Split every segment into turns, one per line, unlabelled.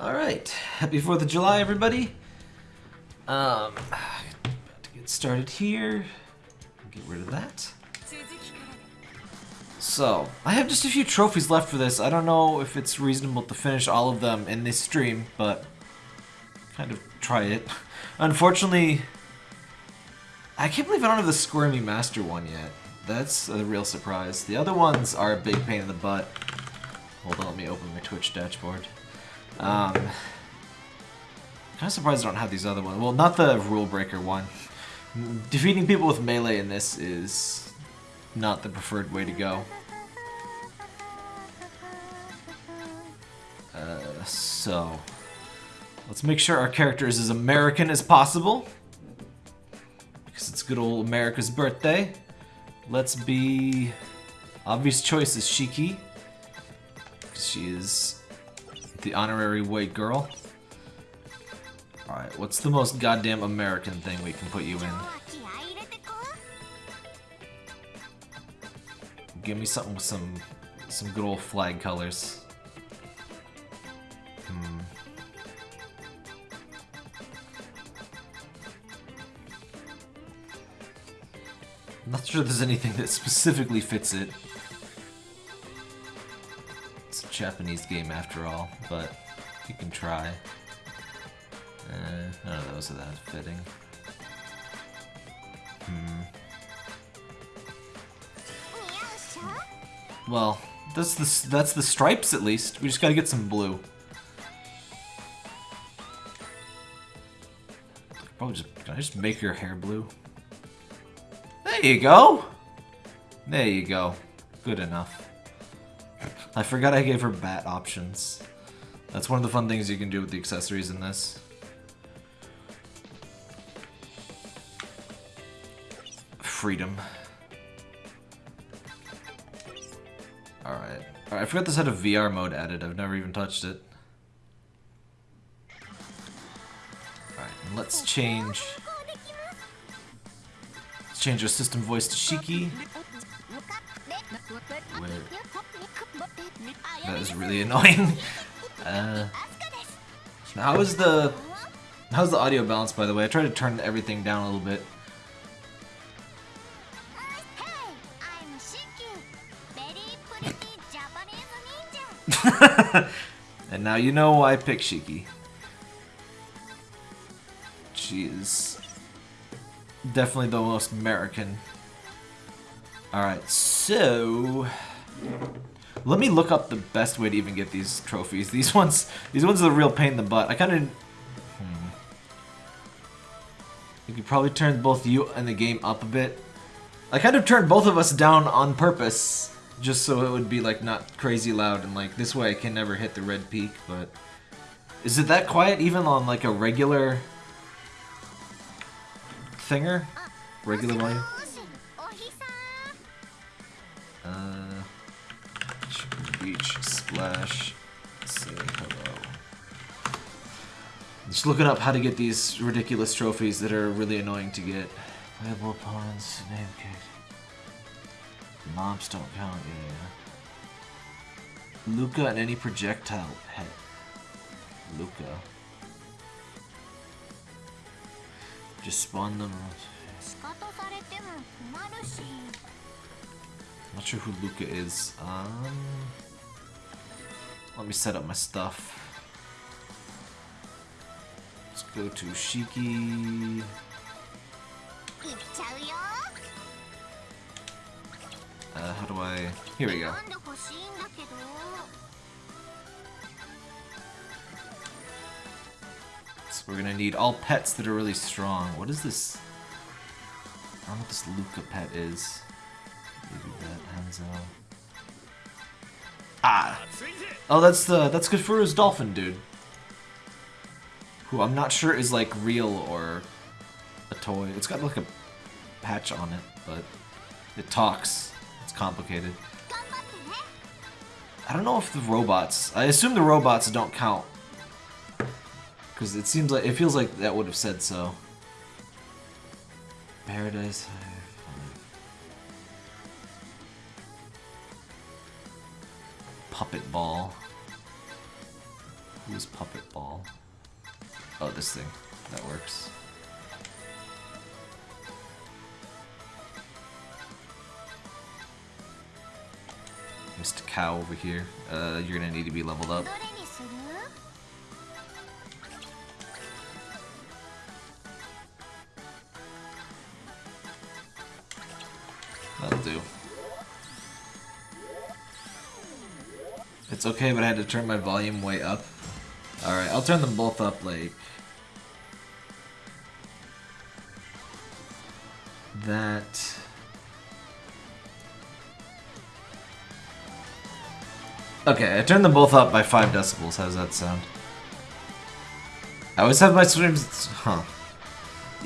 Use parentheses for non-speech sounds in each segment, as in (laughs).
Alright, happy 4th of July, everybody. Um, about to get started here. Get rid of that. So, I have just a few trophies left for this. I don't know if it's reasonable to finish all of them in this stream, but kind of try it. (laughs) Unfortunately, I can't believe I don't have the Squirmy Master one yet. That's a real surprise. The other ones are a big pain in the butt. Hold on, let me open my Twitch dashboard. Um, kind of surprised I don't have these other ones. Well, not the Rule Breaker one. Defeating people with melee in this is not the preferred way to go. Uh, so, let's make sure our character is as American as possible. Because it's good old America's birthday. Let's be... Obvious choice is Shiki. She is the honorary white girl. Alright, what's the most goddamn American thing we can put you in? Give me something with some some good old flag colors. Hmm. I'm not sure there's anything that specifically fits it. Japanese game after all, but you can try. Uh, none of those are that fitting. Hmm. Well, that's the that's the stripes at least. We just gotta get some blue. Probably just can I just make your hair blue? There you go. There you go. Good enough. I forgot I gave her bat options. That's one of the fun things you can do with the accessories in this. Freedom. Alright. Alright, I forgot this had a VR mode added. I've never even touched it. Alright, let's change... Let's change our system voice to Shiki. Wait. That is really (laughs) annoying. uh, how is the... How's the audio balance, by the way? I tried to turn everything down a little bit. (laughs) and now you know why I picked Shiki. She is definitely the most American. Alright, so... Let me look up the best way to even get these trophies. These ones, these ones are a real pain in the butt. I kind of... Hmm. You could probably turn both you and the game up a bit. I kind of turned both of us down on purpose just so it would be like not crazy loud and like this way I can never hit the red peak but is it that quiet even on like a regular thinger regular volume uh beach splash say hello just looking up how to get these ridiculous trophies that are really annoying to get playable opponents name case Mobs don't count, yeah. Luca and any projectile pet. Luca. Just spawn them. Not sure who Luca is. Um, let me set up my stuff. Let's go to Shiki. Uh, how do I... Here we go. So we're gonna need all pets that are really strong. What is this? I don't know what this Luca pet is. Maybe that Hanzo. Ah! Oh, that's the that's Kafura's dolphin dude. Who I'm not sure is like real or a toy. It's got like a patch on it, but it talks It's complicated. I don't know if the robots... I assume the robots don't count. Because it seems like... It feels like that would have said so. Paradise... Puppet Ball. Who's Puppet Ball? Oh, this thing. That works. Mr. Cow over here. Uh, you're gonna need to be leveled up. That'll do. It's okay, but I had to turn my volume way up. Alright, I'll turn them both up, like... That... Okay, I turned them both up by 5 decibels. How does that sound? I always have my streams... Huh.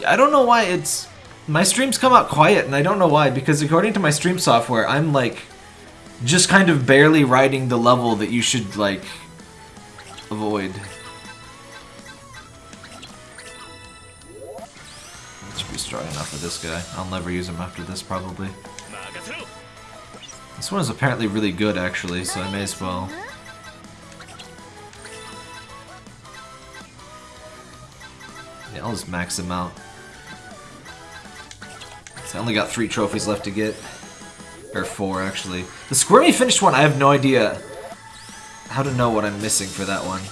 I don't know why it's... My streams come out quiet, and I don't know why, because according to my stream software, I'm like... Just kind of barely riding the level that you should, like... Avoid. Should be strong enough for this guy. I'll never use him after this, probably. This one is apparently really good, actually, so I may as well... Yeah, I'll just max him out. So I only got three trophies left to get. Or four, actually. The squirmy finished one, I have no idea how to know what I'm missing for that one.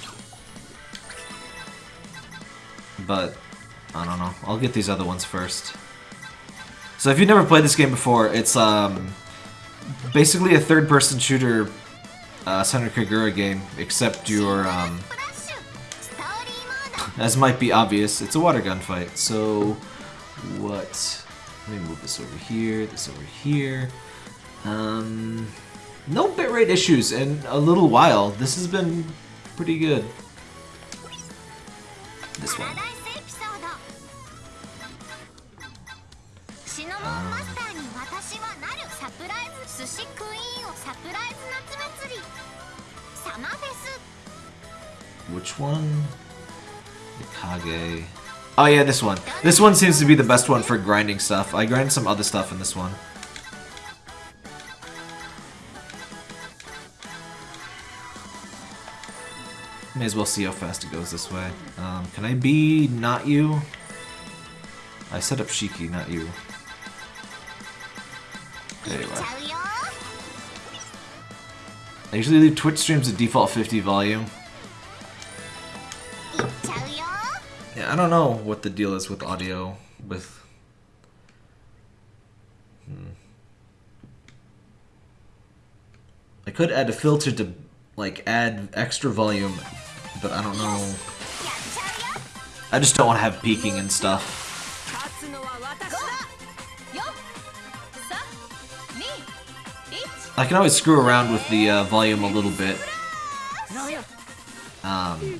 But, I don't know. I'll get these other ones first. So if you've never played this game before, it's um, basically a third-person shooter uh, Senran Kagura game, except your um, (laughs) as might be obvious, it's a water gun fight. So, what? Let me move this over here, this over here. Um, no bitrate issues in a little while. This has been pretty good. This one.
Uh,
Which one? Kage. Oh yeah, this one. This one seems to be the best one for grinding stuff. I grind some other stuff in this one. May as well see how fast it goes this way. Um, can I be not you? I set up Shiki, not you.
Anyway.
I usually leave Twitch streams at default 50 volume. Yeah, I don't know what the deal is with audio, with... Hmm. I could add a filter to, like, add extra volume but I don't know. I just don't want to have peeking and stuff. I can always screw around with the uh, volume a little bit. Um,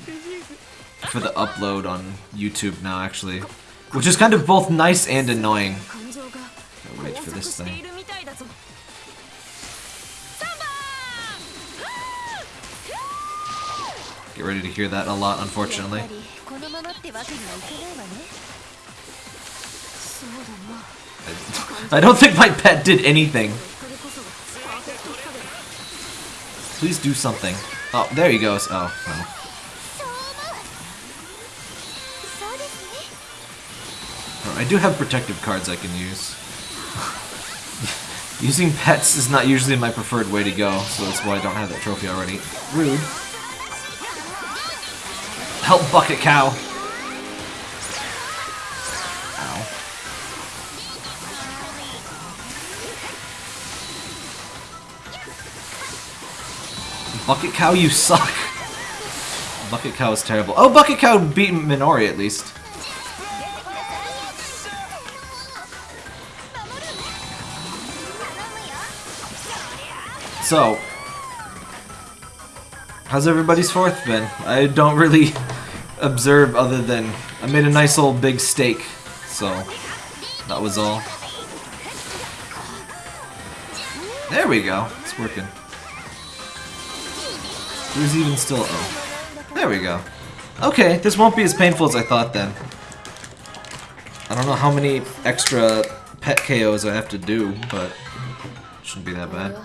for the upload on YouTube now, actually. Which is kind of both nice and annoying. Gotta wait for this thing. Get ready to hear that a lot, unfortunately. (laughs) I don't think my pet did anything. Please do something. Oh, there he goes. Oh, no. Oh, I do have protective cards I can use. (laughs) Using pets is not usually my preferred way to go, so that's why I don't have that trophy already. Rude. Help Bucket Cow! Ow. Bucket Cow, you suck! Bucket Cow is terrible. Oh, Bucket Cow beat Minori at least. So, how's everybody's fourth been? I don't really observe other than I made a nice old big steak, so that was all. There we go. It's working. Who's even still? Oh, there we go. Okay, this won't be as painful as I thought then. I don't know how many extra pet KOs I have to do, but shouldn't be that bad.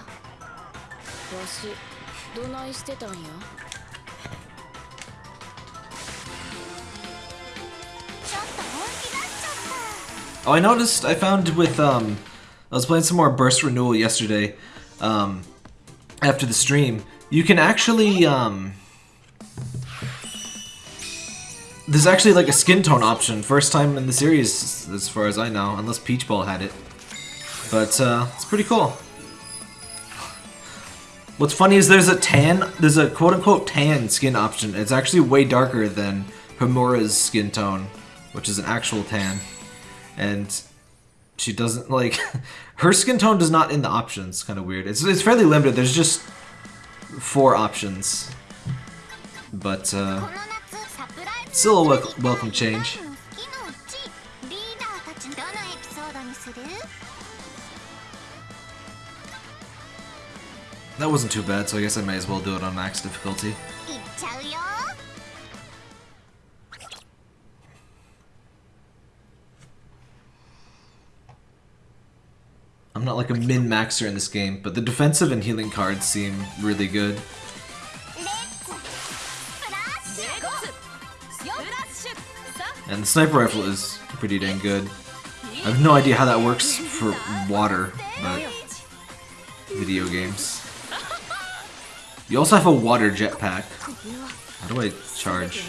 Oh, I noticed. I found with um, I was playing some more Burst Renewal yesterday. Um, after the stream, you can actually um. There's actually like a skin tone option. First time in the series, as far as I know, unless Peach Ball had it. But uh, it's pretty cool. What's funny is there's a tan, there's a quote-unquote tan skin option. It's actually way darker than Homura's skin tone, which is an actual tan and she doesn't like (laughs) her skin tone does not in the options. Kind of weird. It's it's fairly limited. There's just four options, but uh, still a wel welcome change. That wasn't too bad, so I guess I may as well do it on max difficulty. Not like a min-maxer in this game, but the defensive and healing cards seem really good. And the sniper rifle is pretty dang good. I have no idea how that works for water, but video games. You also have a water jetpack. How do I charge?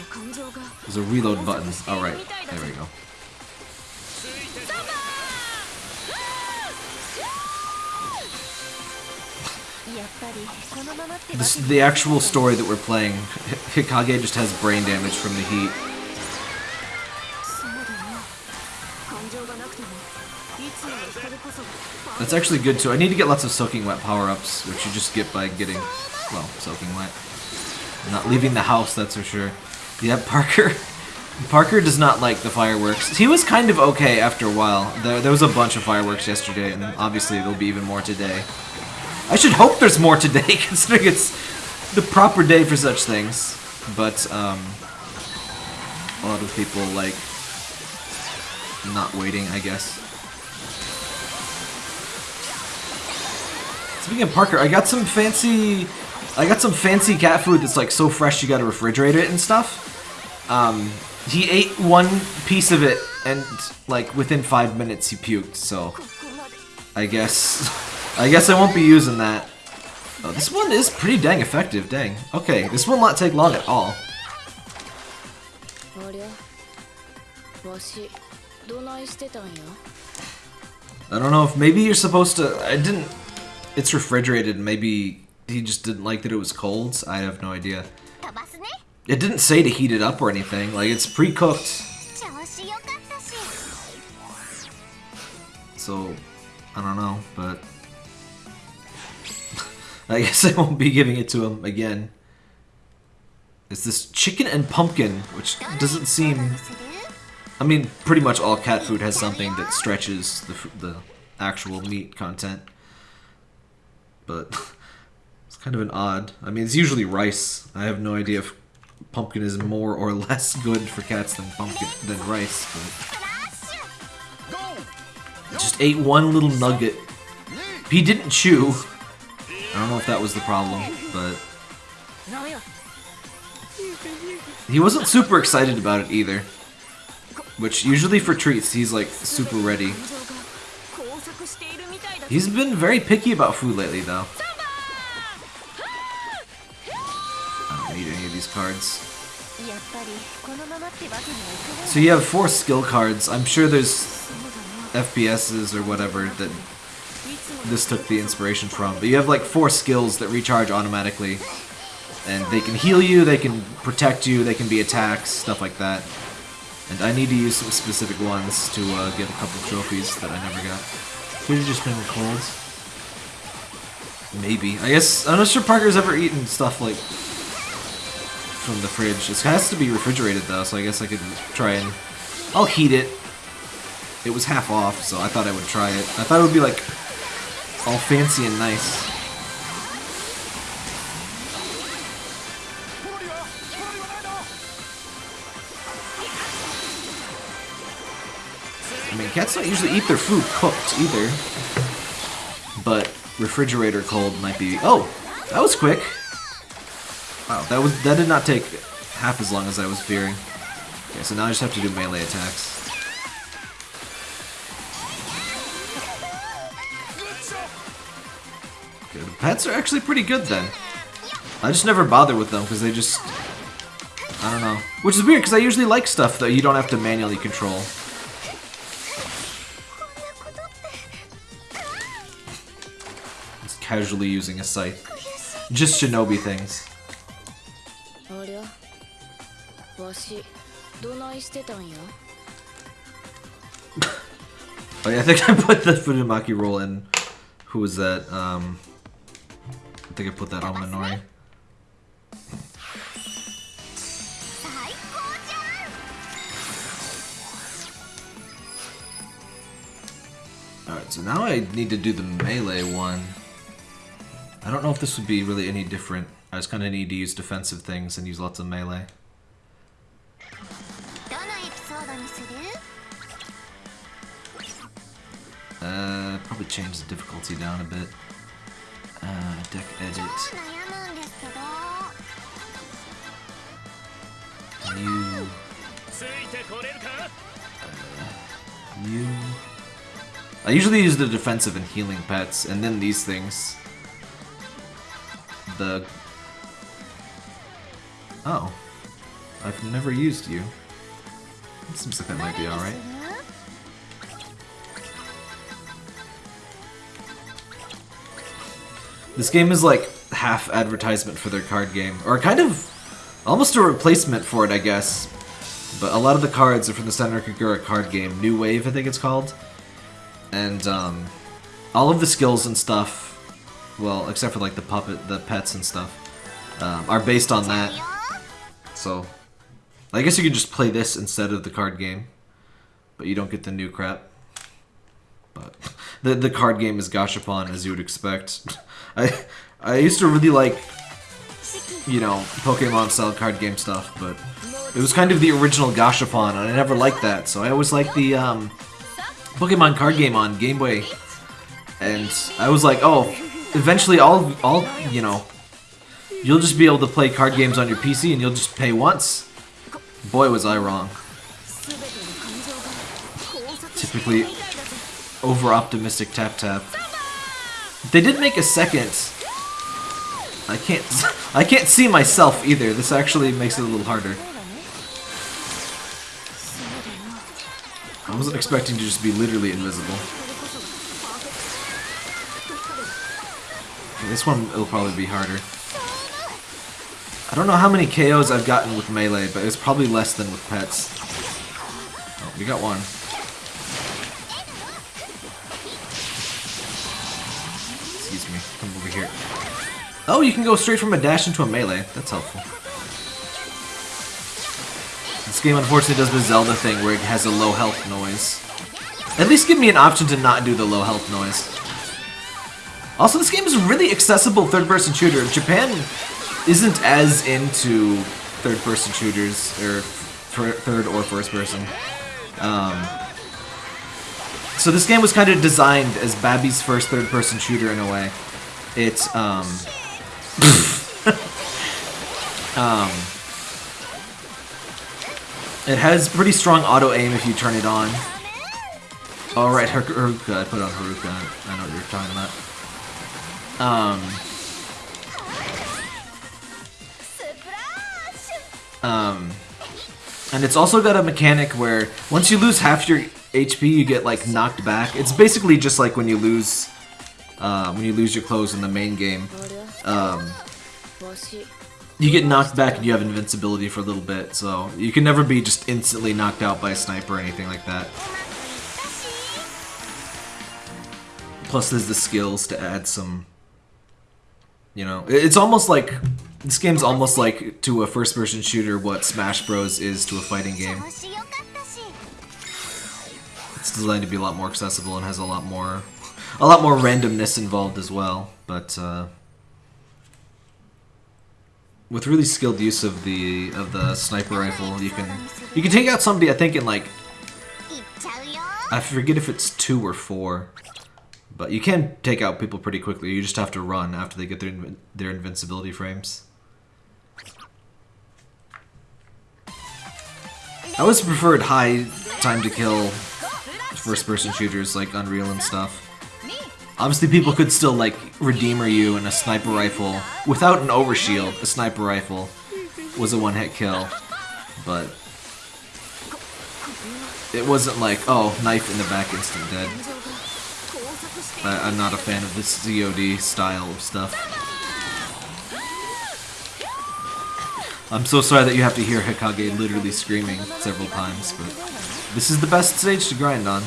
There's a reload button. Alright, oh, there we go. This, the actual story that we're playing, (laughs) Hikage just has brain damage from the heat. That's actually good too. I need to get lots of soaking wet power-ups, which you just get by getting, well, soaking wet. I'm not leaving the house, that's for sure. Yeah, Parker. (laughs) Parker does not like the fireworks. He was kind of okay after a while. There, there was a bunch of fireworks yesterday, and obviously there'll be even more today. I should hope there's more today, (laughs) considering it's the proper day for such things. But, um, a lot of people, like, not waiting, I guess. Speaking of Parker, I got some fancy... I got some fancy cat food that's, like, so fresh you gotta refrigerate it and stuff. Um, he ate one piece of it, and, like, within five minutes he puked, so... I guess... (laughs) I guess I won't be using that. Oh, this one is pretty dang effective, dang. Okay, this will not take long at all. I don't know if maybe you're supposed to... I didn't... It's refrigerated, maybe he just didn't like that it was cold. I have no idea. It didn't say to heat it up or anything, like it's pre-cooked. So, I don't know, but (laughs) I guess I won't be giving it to him again. It's this chicken and pumpkin, which doesn't seem... I mean, pretty much all cat food has something that stretches the, the actual meat content. But (laughs) it's kind of an odd... I mean, it's usually rice. I have no idea if pumpkin is more or less good for cats than pumpkin than rice, but... Just ate one little nugget. He didn't chew. I don't know if that was the problem, but... He wasn't super excited about it either. Which, usually for treats, he's like super ready. He's been very picky about food lately, though. I don't need any of these cards. So you have four skill cards. I'm sure there's FPSs or whatever that this took the inspiration from. But you have like four skills that recharge automatically. And they can heal you, they can protect you, they can be attacks, stuff like that. And I need to use some specific ones to uh, get a couple trophies that I never got. Could have just been cold. Maybe. I guess I'm not sure Parker's ever eaten stuff like from the fridge. It has to be refrigerated though, so I guess I could try and I'll heat it. It was half off, so I thought I would try it. I thought it would be like all fancy and nice. I mean, cats don't usually eat their food cooked either. But refrigerator cold might be. Oh, that was quick. Wow, that was that did not take half as long as I was fearing. Okay, so now I just have to do melee attacks. pets are actually pretty good then. I just never bother with them because they just... I don't know. Which is weird because I usually like stuff that you don't have to manually control. Just casually using a scythe. Just shinobi things.
ありゃわしどないしてたんや (laughs)
Oh yeah, I think I put the Funimaki roll in. Who was that? Um, I think I put that on Minori. Alright, so now I need to do the melee one. I don't know if this would be really any different. I just kind of need to use defensive things and use lots of melee. Uh, probably change the difficulty down a bit uh, deck edit. New.
Uh,
new. I usually use the defensive and healing pets, and then these things. The... Oh. I've never used you. Seems like that might be alright. This game is like half advertisement for their card game, or kind of almost a replacement for it, I guess. But a lot of the cards are from the Senran Kagura card game, New Wave, I think it's called. And um, all of the skills and stuff, well, except for like the puppet, the pets and stuff, um, are based on that. So, I guess you could just play this instead of the card game, but you don't get the new crap. But (laughs) the the card game is Gashapon as you would expect. (laughs) I I used to really like, you know, Pokemon style card game stuff, but it was kind of the original Gashapon, and I never liked that, so I always liked the um, Pokemon card game on Game Boy. And I was like, oh, eventually I'll, I'll, you know, you'll just be able to play card games on your PC and you'll just pay once. Boy, was I wrong. Typically over-optimistic tap-tap. They did make a second. I can't (laughs) I can't see myself either. This actually makes it a little harder. I wasn't expecting to just be literally invisible. This one will probably be harder. I don't know how many KOs I've gotten with melee, but it's probably less than with pets. Oh, we got one. Excuse me. Come over here. Oh, you can go straight from a dash into a melee. That's helpful. This game unfortunately does the Zelda thing where it has a low health noise. At least give me an option to not do the low health noise. Also, this game is a really accessible third-person shooter. Japan isn't as into third-person shooters, or third or first-person. Um, so this game was kind of designed as Babby's first third-person shooter in a way. It's, um... (laughs) um... It has pretty strong auto-aim if you turn it on. Oh, Alright, Haruka. I put on Haruka. I know what you're talking about. Um... Um... And it's also got a mechanic where once you lose half your HP, you get like knocked back. It's basically just like when you lose uh, when you lose your clothes in the main game. Um, you get knocked back and you have invincibility for a little bit, so you can never be just instantly knocked out by a sniper or anything like that. Plus there's the skills to add some... You know, it's almost like... This game's almost like to a first-person shooter what Smash Bros. is to a fighting game. It's designed to be a lot more accessible and has a lot more, a lot more randomness involved as well. But uh, with really skilled use of the of the sniper rifle, you can you can take out somebody. I think in like I forget if it's two or four, but you can take out people pretty quickly. You just have to run after they get their their invincibility frames. I always preferred high time to kill first-person shooters like Unreal and stuff. Obviously, people could still, like, Redeemer you and a sniper rifle. Without an overshield, a sniper rifle was a one-hit kill. But... It wasn't like, oh, knife in the back, instant dead. I I'm not a fan of this ZOD style of stuff. I'm so sorry that you have to hear Hikage literally screaming several times, but... This is the best stage to grind on.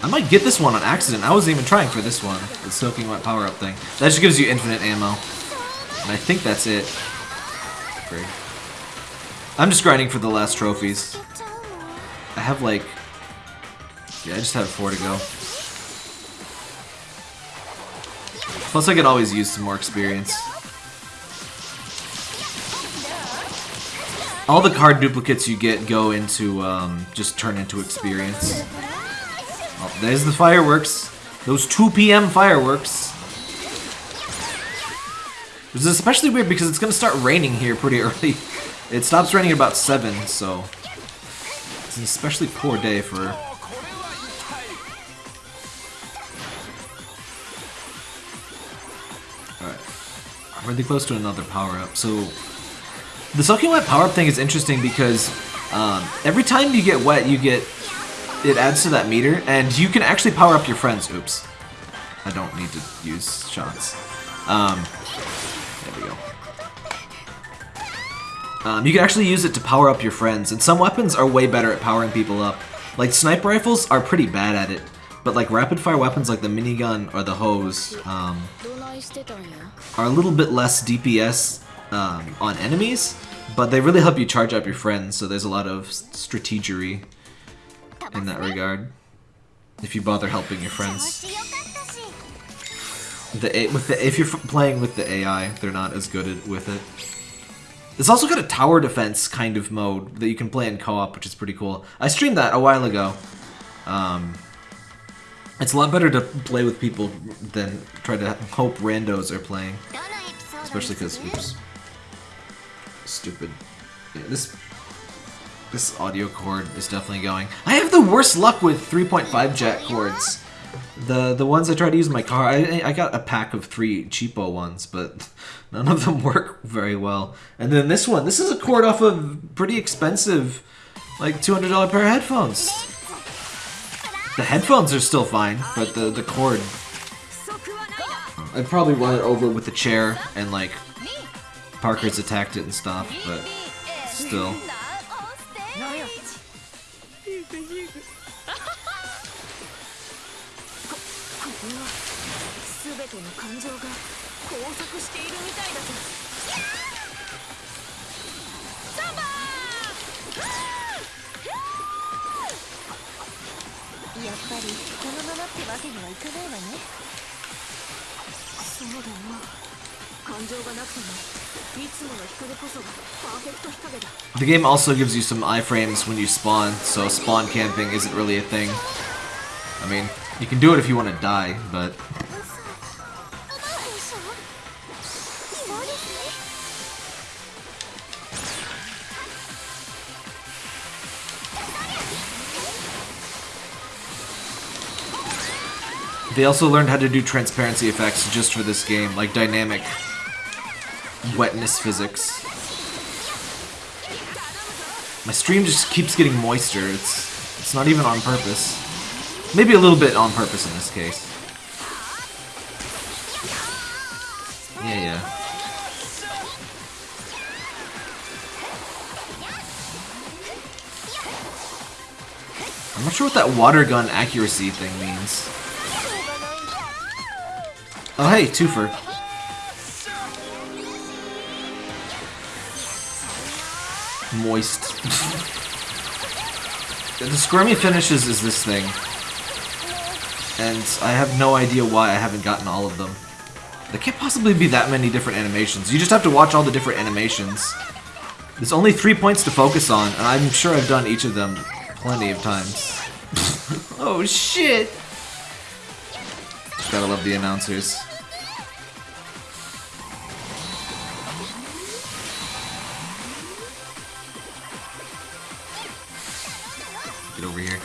I might get this one on accident. I wasn't even trying for this one. The soaking wet power-up thing. That just gives you infinite ammo. And I think that's it. Great. I'm just grinding for the last trophies. I have like... Yeah, I just have four to go. Plus I could always use some more experience. All the card duplicates you get go into, um, just turn into experience. Oh, there's the fireworks. Those 2 p.m. fireworks. This is especially weird because it's gonna start raining here pretty (laughs) early. It stops raining at about 7, so... It's an especially poor day for... Alright. I'm really close to another power-up, so... The soaking wet power-up thing is interesting because um, every time you get wet, you get it adds to that meter, and you can actually power up your friends. Oops. I don't need to use shots. Um, there we go. Um, you can actually use it to power up your friends, and some weapons are way better at powering people up. Like, sniper rifles are pretty bad at it, but like rapid-fire weapons like the minigun or the hose um, are a little bit less DPS um, on enemies, but they really help you charge up your friends, so there's a lot of strategery in that regard. If you bother helping your friends. The, with the, if you're playing with the AI, they're not as good at, with it. It's also got a tower defense kind of mode that you can play in co-op, which is pretty cool. I streamed that a while ago. Um, it's a lot better to play with people than try to hope randos are playing. Especially because, oops stupid. Yeah, this this audio cord is definitely going. I have the worst luck with 3.5 jack cords. The the ones I tried to use in my car, I, I got a pack of three cheapo ones, but (laughs) none of them work very well. And then this one, this is a cord off of pretty expensive, like $200 pair of headphones. The headphones are still fine, but the, the cord... I probably run it over with the chair and like Parker's attacked it and stuff, but still. The game also gives you some iframes when you spawn, so spawn camping isn't really a thing. I mean, you can do it if you want to die, but... They also learned how to do transparency effects just for this game, like dynamic wetness physics. My stream just keeps getting moister. It's it's not even on purpose. Maybe a little bit on purpose in this case. Yeah, yeah. I'm not sure what that water gun accuracy thing means. Oh hey, twofer. Moist. the squirmy finishes is this thing. And I have no idea why I haven't gotten all of them. There can't possibly be that many different animations. You just have to watch all the different animations. There's only three points to focus on, and I'm sure I've done each of them plenty of times. (laughs) oh shit! Gotta love the announcers. Get over here.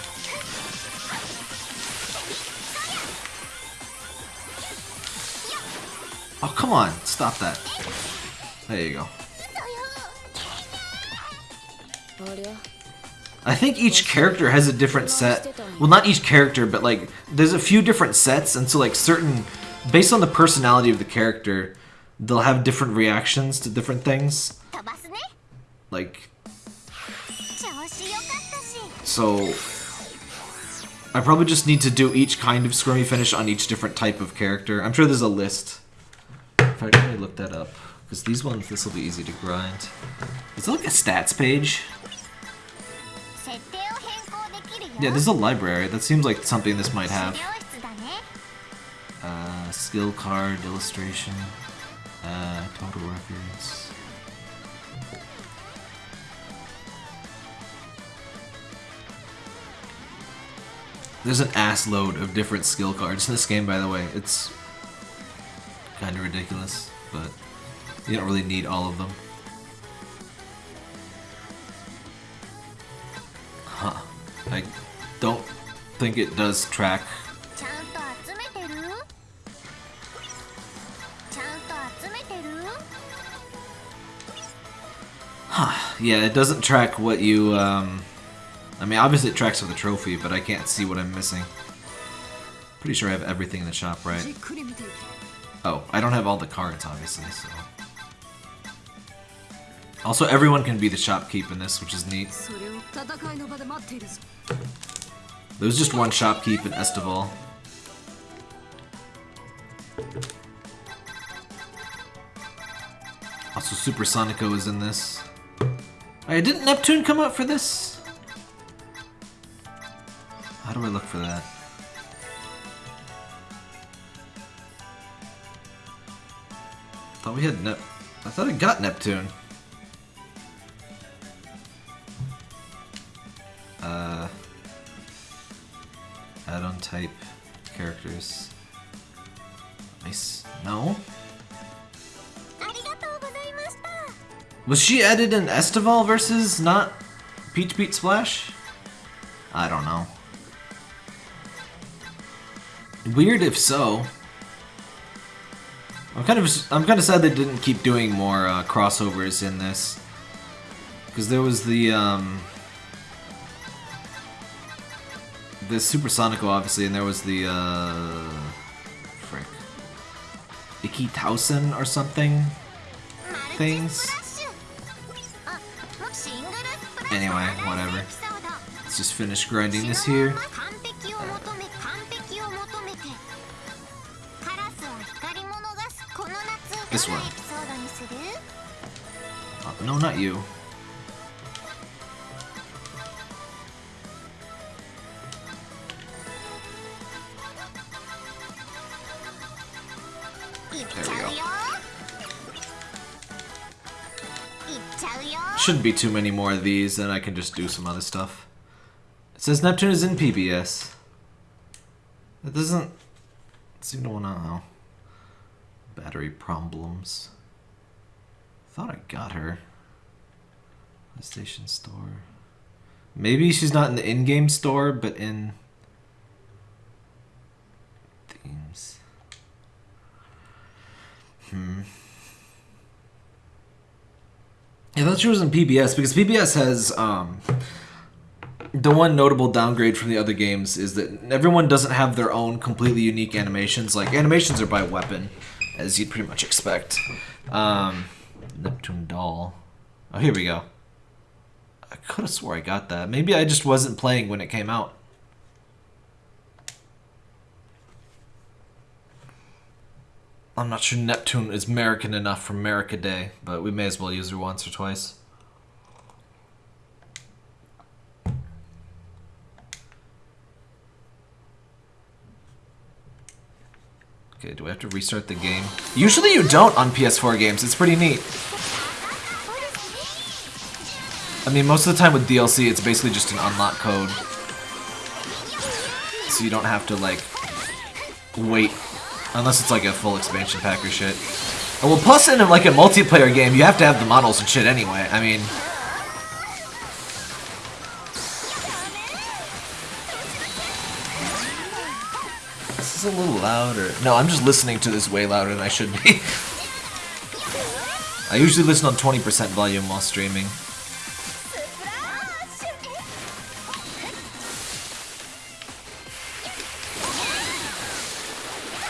Oh, come on. Stop that. There you go. I think each character has a different set. Well, not each character, but like there's a few different sets, and so like certain, based on the personality of the character, they'll have different reactions to different things. Like so I probably just need to do each kind of Squirmy Finish on each different type of character. I'm sure there's a list. If I really look that up. Because these ones, this will be easy to grind. Is it like a stats page? Yeah, there's a library. That seems like something this might have. Uh, skill card, illustration, uh, total reference. There's an ass load of different skill cards in this game, by the way. It's kind of ridiculous, but you don't really need all of them. Huh. I don't think it does track.
Huh.
Yeah, it doesn't track what you, um, I mean, obviously it tracks with the trophy, but I can't see what I'm missing. Pretty sure I have everything in the shop, right? Oh, I don't have all the cards, obviously, so... Also, everyone can be the shopkeep in this, which is neat. There was just one shopkeep in Estival. Also, Super Sonico is in this. Alright, didn't Neptune come up for this? How do I look for that? I thought we had Nep- I thought I got Neptune. Uh... Add-on type characters. Nice. No? Was she added in Estival versus not Peach Beach Splash? I don't know. Weird if so. I'm kind of I'm kind of sad they didn't keep doing more uh, crossovers in this, because there was the um, the Supersonico obviously, and there was the uh, frick, Ikki Tousen or something things. Anyway, whatever. Let's just finish grinding this here. This one. Uh, no, not you. shouldn't be too many more of these, then I can just do some other stuff. It says Neptune is in PBS. It doesn't seem to want to oh. know. Battery problems. Thought I got her. The station Store. Maybe she's not in the in-game store, but in themes. Hmm. I thought she was in PBS because PBS has um, the one notable downgrade from the other games is that everyone doesn't have their own completely unique animations. Like animations are by weapon, as you'd pretty much expect. Um, Neptune doll. Oh, here we go. I could have swore I got that. Maybe I just wasn't playing when it came out. I'm not sure Neptune is American enough for America Day, but we may as well use her once or twice. Okay, do I have to restart the game? Usually you don't on PS4 games. It's pretty neat. I mean, most of the time with DLC, it's basically just an unlock code. So you don't have to, like, wait. Unless it's like a full expansion pack or shit. Well, plus in like a multiplayer game, you have to have the models and shit anyway. I mean... Is a little louder. No, I'm just listening to this way louder than I should be. (laughs) I usually listen on 20% volume while streaming.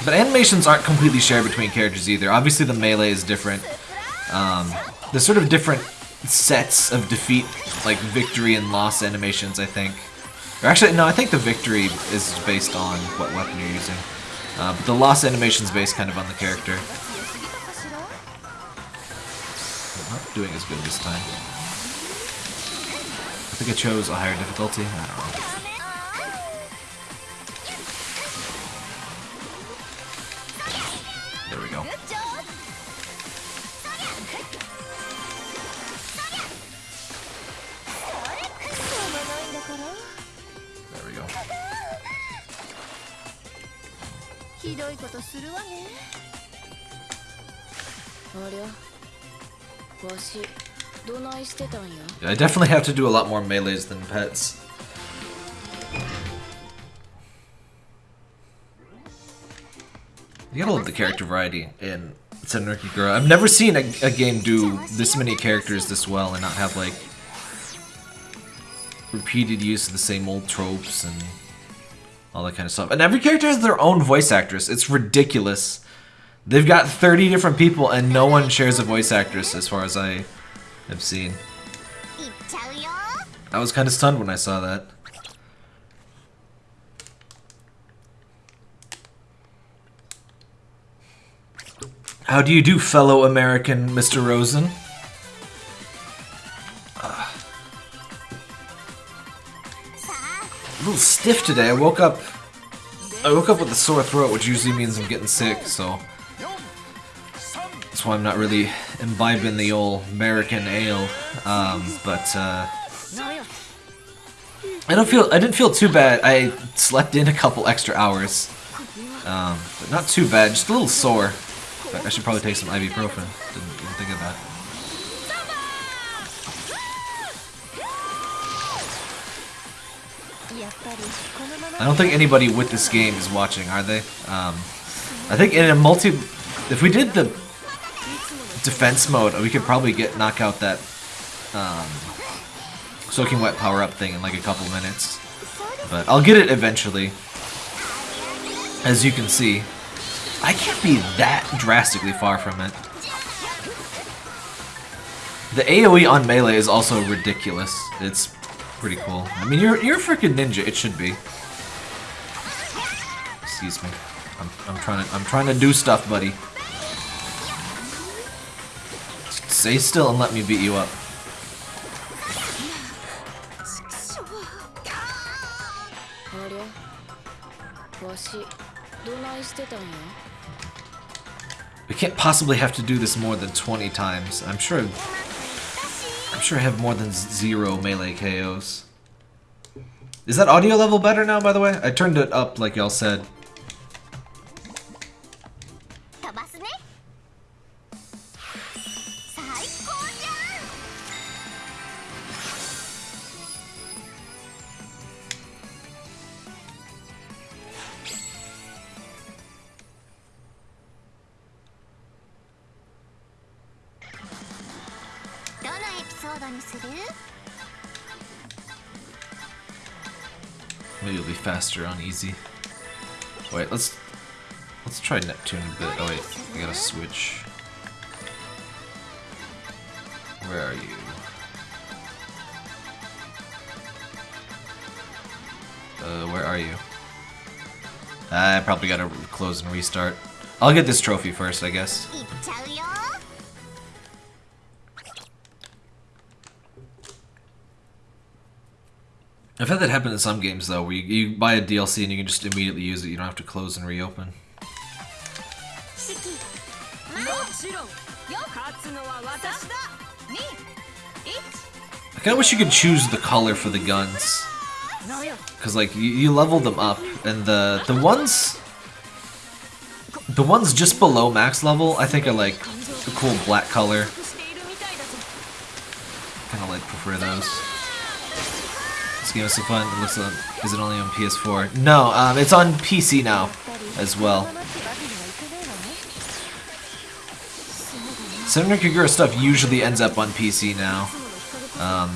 But animations aren't completely shared between characters either. Obviously the melee is different. Um, sort of different sets of defeat, like victory and loss animations, I think. Actually, no, I think the victory is based on what weapon you're using. Uh, but the loss animation is based kind of on the character. I'm Not doing as good this time. I think I chose a higher difficulty. There we go.
ひどいことするわね。ありゃ。わしどないしてたんや
？I definitely have to do a lot more melees than pets. You gotta love the character variety in Senran Kagura. I've never seen a, a game do this many characters this well and not have like repeated use of the same old tropes and all that kind of stuff. And every character has their own voice actress. It's ridiculous. They've got 30 different people and no one shares a voice actress as far as I have seen. I was kind of stunned when I saw that. How do you do, fellow American Mr. Rosen? little stiff today. I woke up I woke up with a sore throat, which usually means I'm getting sick, so that's why I'm not really imbibing the old American ale. Um, but uh, I don't feel I didn't feel too bad. I slept in a couple extra hours, um, but not too bad. Just a little sore. I should probably take some ibuprofen. Didn't, didn't think of that. I don't think anybody with this game is watching, are they? Um, I think in a multi, if we did the defense mode, we could probably get knock out that um, soaking wet power up thing in like a couple minutes. But I'll get it eventually. As you can see, I can't be that drastically far from it. The AoE on melee is also ridiculous. It's pretty cool. I mean, you're you're a freaking ninja. It should be. Excuse me. I'm, I'm trying to I'm trying to do stuff, buddy. Stay still and let me beat you up. We can't possibly have to do this more than 20 times. I'm sure I'm sure I have more than zero melee KOs. Is that audio level better now, by the way? I turned it up like y'all said. Faster on easy. Wait, let's let's try Neptune a bit. Oh wait, I gotta switch. Where are you? Uh, where are you? I probably gotta close and restart. I'll get this trophy first, I guess. I've had that happen in some games though, where you, you buy a DLC and you can just immediately use it. You don't have to close and reopen. I kind of wish you could choose the color for the guns. Because, like, you, you, level them up, and the, the ones... The ones just below max level, I think are, like, a cool black color. kind of, like, prefer those. Schema so fun. It looks like, Is it only on PS4? No, um, it's on PC now as well. Senran Kagura stuff usually ends up on PC now. Um,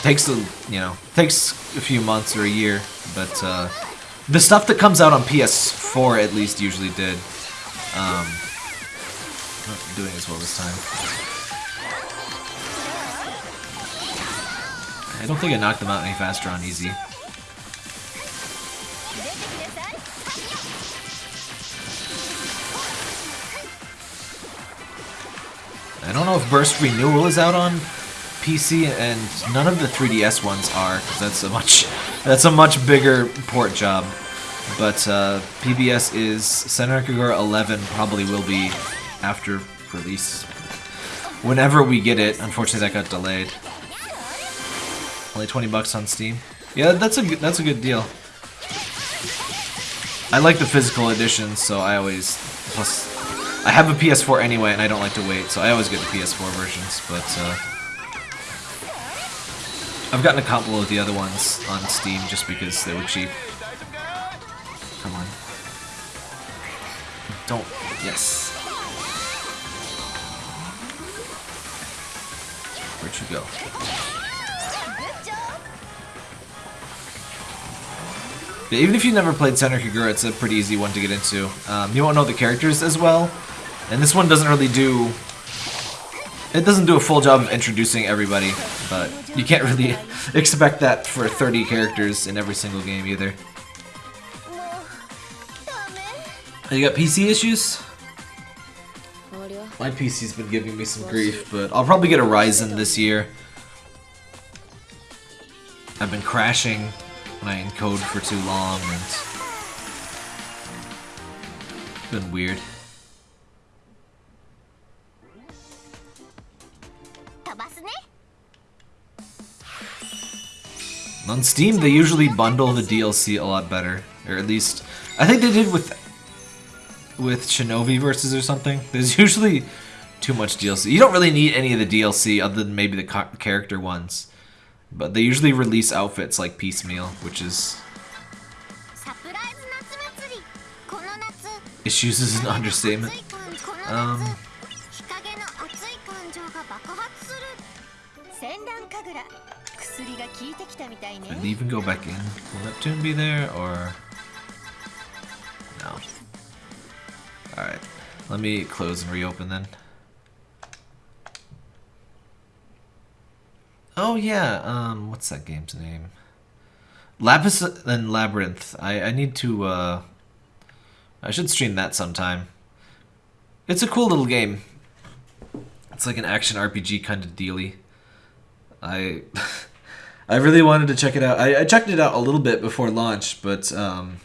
takes a you know takes a few months or a year, but uh, the stuff that comes out on PS4 at least usually did. Um, not doing as well this time. I don't think I knocked them out any faster on easy. I don't know if Burst Renewal is out on PC, and none of the 3DS ones are, because that's a much that's a much bigger port job. But uh, PBS is Senran Kagura 11 probably will be after release. Whenever we get it, unfortunately that got delayed. Only 20 bucks on Steam. Yeah, that's a good, that's a good deal. I like the physical edition, so I always plus I have a PS4 anyway, and I don't like to wait, so I always get the PS4 versions. But uh, I've gotten a couple of the other ones on Steam just because they were cheap. Come on, don't yes. Where'd you go? But even if you've never played Senran Kagura, it's a pretty easy one to get into. Um, you won't know the characters as well, and this one doesn't really do... It doesn't do a full job of introducing everybody, but you can't really (laughs) expect that for 30 characters in every single game either.
Oh,
you got PC issues? My PC's been giving me some grief, but I'll probably get a Ryzen this year. I've been crashing my encode for too long, and it's been weird. On Steam, they usually bundle the DLC a lot better, or at least I think they did with with Shinovi Versus or something. (laughs) There's usually too much DLC. You don't really need any of the DLC other than maybe the character ones. But they usually release outfits like piecemeal, which is... Issues is an understatement. Um... Did they even go back in? Will Neptune be there, or...? No. Alright. Let me close and reopen then. Oh yeah, um, what's that game's name? Lapis and Labyrinth. I I need to uh, I should stream that sometime. It's a cool little game. It's like an action RPG kind of dealy. I (laughs) I really wanted to check it out. I, I checked it out a little bit before launch, but um,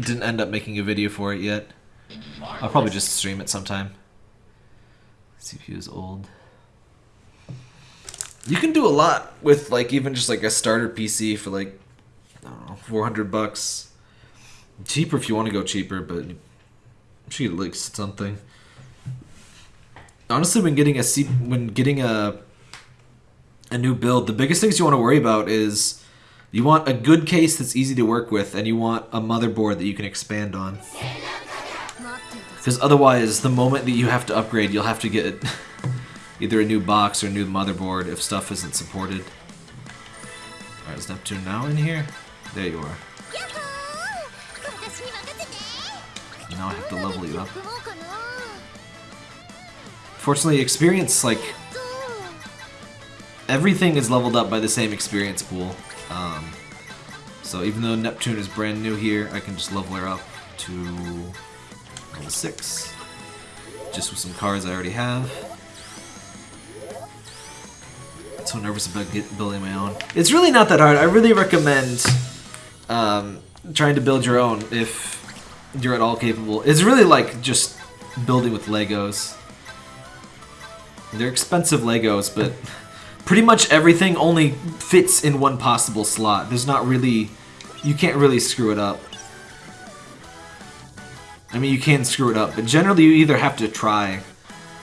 didn't end up making a video for it yet. I'll probably just stream it sometime. CPU is old you can do a lot with like even just like a starter PC for like I don't know, four hundred bucks. Cheaper if you want to go cheaper, but she looks something. Honestly, when getting a C- when getting a a new build, the biggest things you want to worry about is you want a good case that's easy to work with, and you want a motherboard that you can expand on. Because otherwise, the moment that you have to upgrade, you'll have to get (laughs) either a new box or a new motherboard if stuff isn't supported. Alright, is Neptune now in here? There you are. Now I have to level you up. Fortunately, experience, like... Everything is leveled up by the same experience pool. Um, so even though Neptune is brand new here, I can just level her up to level 6. Just with some cards I already have. So nervous about get, building my own. It's really not that hard. I really recommend um, trying to build your own if you're at all capable. It's really like just building with Legos. They're expensive Legos, but pretty much everything only fits in one possible slot. There's not really, you can't really screw it up. I mean, you can screw it up, but generally you either have to try,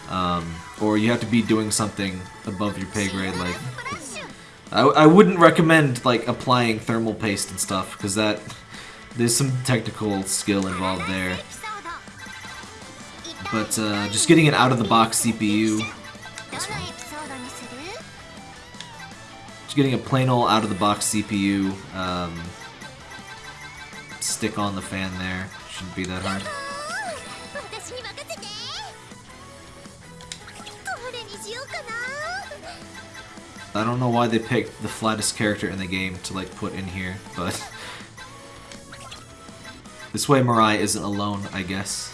um, or you have to be doing something above your pay grade. Like, I, I wouldn't recommend like applying thermal paste and stuff because that there's some technical skill involved there. But uh, just getting an
out of the box CPU.
Just getting a plain old out of the box CPU. Um, stick on the fan there. Shouldn't be that hard. I don't know why they picked the flattest character in the game to like put in here, but... (laughs) this way Mirai isn't alone, I guess.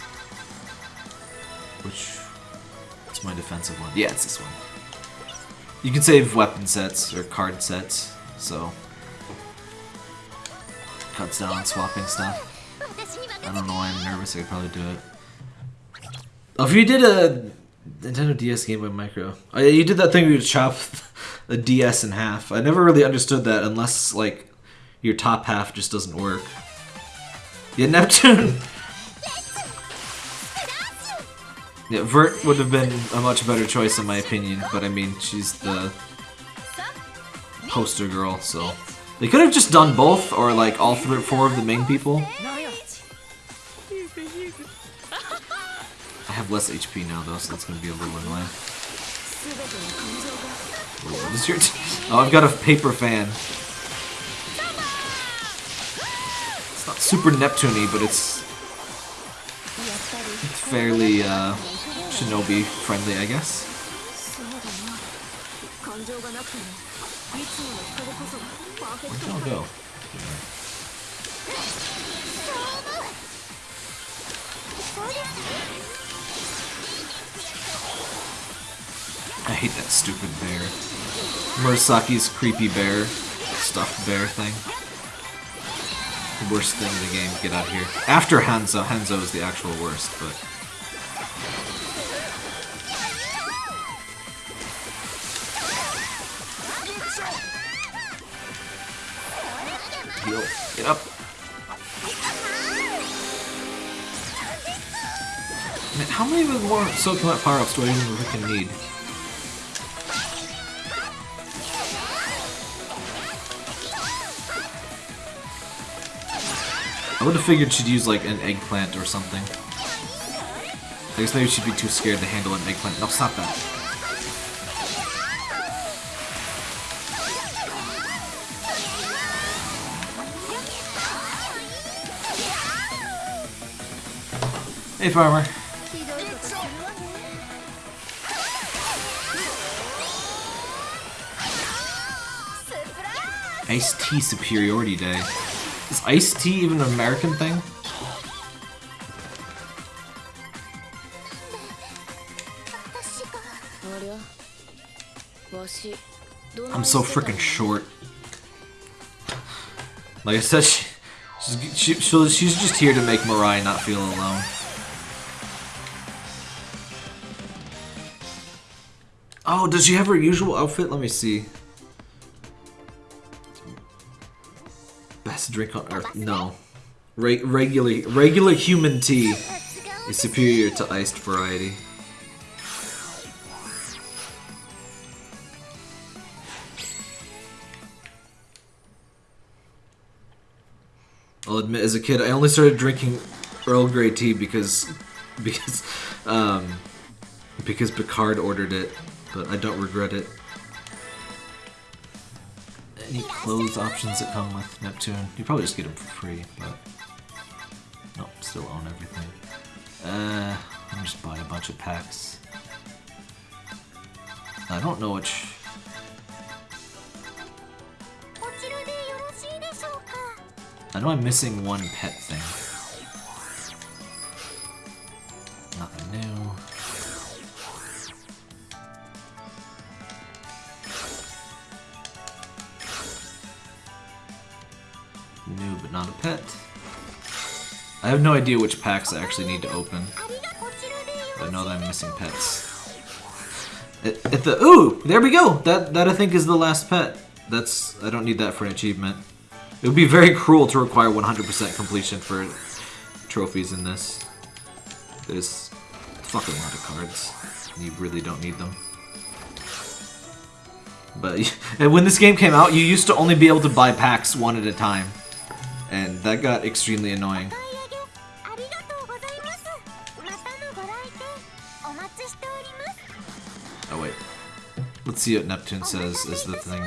Which... It's my defensive one. Yeah, it's this one. You can save weapon sets, or card sets, so... Cuts down on swapping stuff. I don't know why I'm nervous, I could probably do it. If you did a Nintendo DS Game Boy Micro, oh, yeah, you did that thing where you chop (laughs) the DS in half. I never really understood that unless like your top half just doesn't work. Yeah, (laughs) Neptune. Yeah, Vert would have been a much better choice in my opinion, but I mean, she's the poster girl, so they could have just done both, or like all three, four of the main people. have less HP now, though, so that's going to be a little annoying. What is your oh, I've got a paper fan. It's not super Neptune but it's, it's fairly uh, shinobi friendly, I guess. Where'd
y'all
go? Yeah. I hate that stupid bear. Murasaki's creepy bear, stuffed bear thing. The worst thing in the game. Get out of here. After Hanzo, Hanzo is the actual worst, but. Heal. Get up. Man, how many more Soaking Wet power-ups do I even freaking need? would have figured she'd use like an eggplant or something. I guess maybe she'd be too scared to handle an eggplant. No, stop that. Hey, farmer. Ice tea superiority day iced tea even an American thing? I'm so freaking short. Like I said, she, she's, she, she's just here to make Mirai not feel alone. Oh, does she have her usual outfit? Let me see. Best drink on earth? No. Re- regular, regular human tea is superior to iced variety. I'll admit, as a kid, I only started drinking Earl Grey tea because, because, um, because Picard ordered it, but I don't regret it any clothes options that come with Neptune. You probably just get them for free, but... Nope, still own everything. Uh, I'm just buy a bunch of packs. I don't know which... I know I'm missing one pet thing. I have no idea which packs I actually need to open. I know that I'm missing pets. At, at the ooh, there we go. That that I think is the last pet. That's I don't need that for an achievement. It would be very cruel to require 100% completion for trophies in this. There's fucking a lot of cards. You really don't need them. But (laughs) and when this game came out, you used to only be able to buy packs one at a time. And that got extremely annoying. Let's see what Neptune says is the
thing.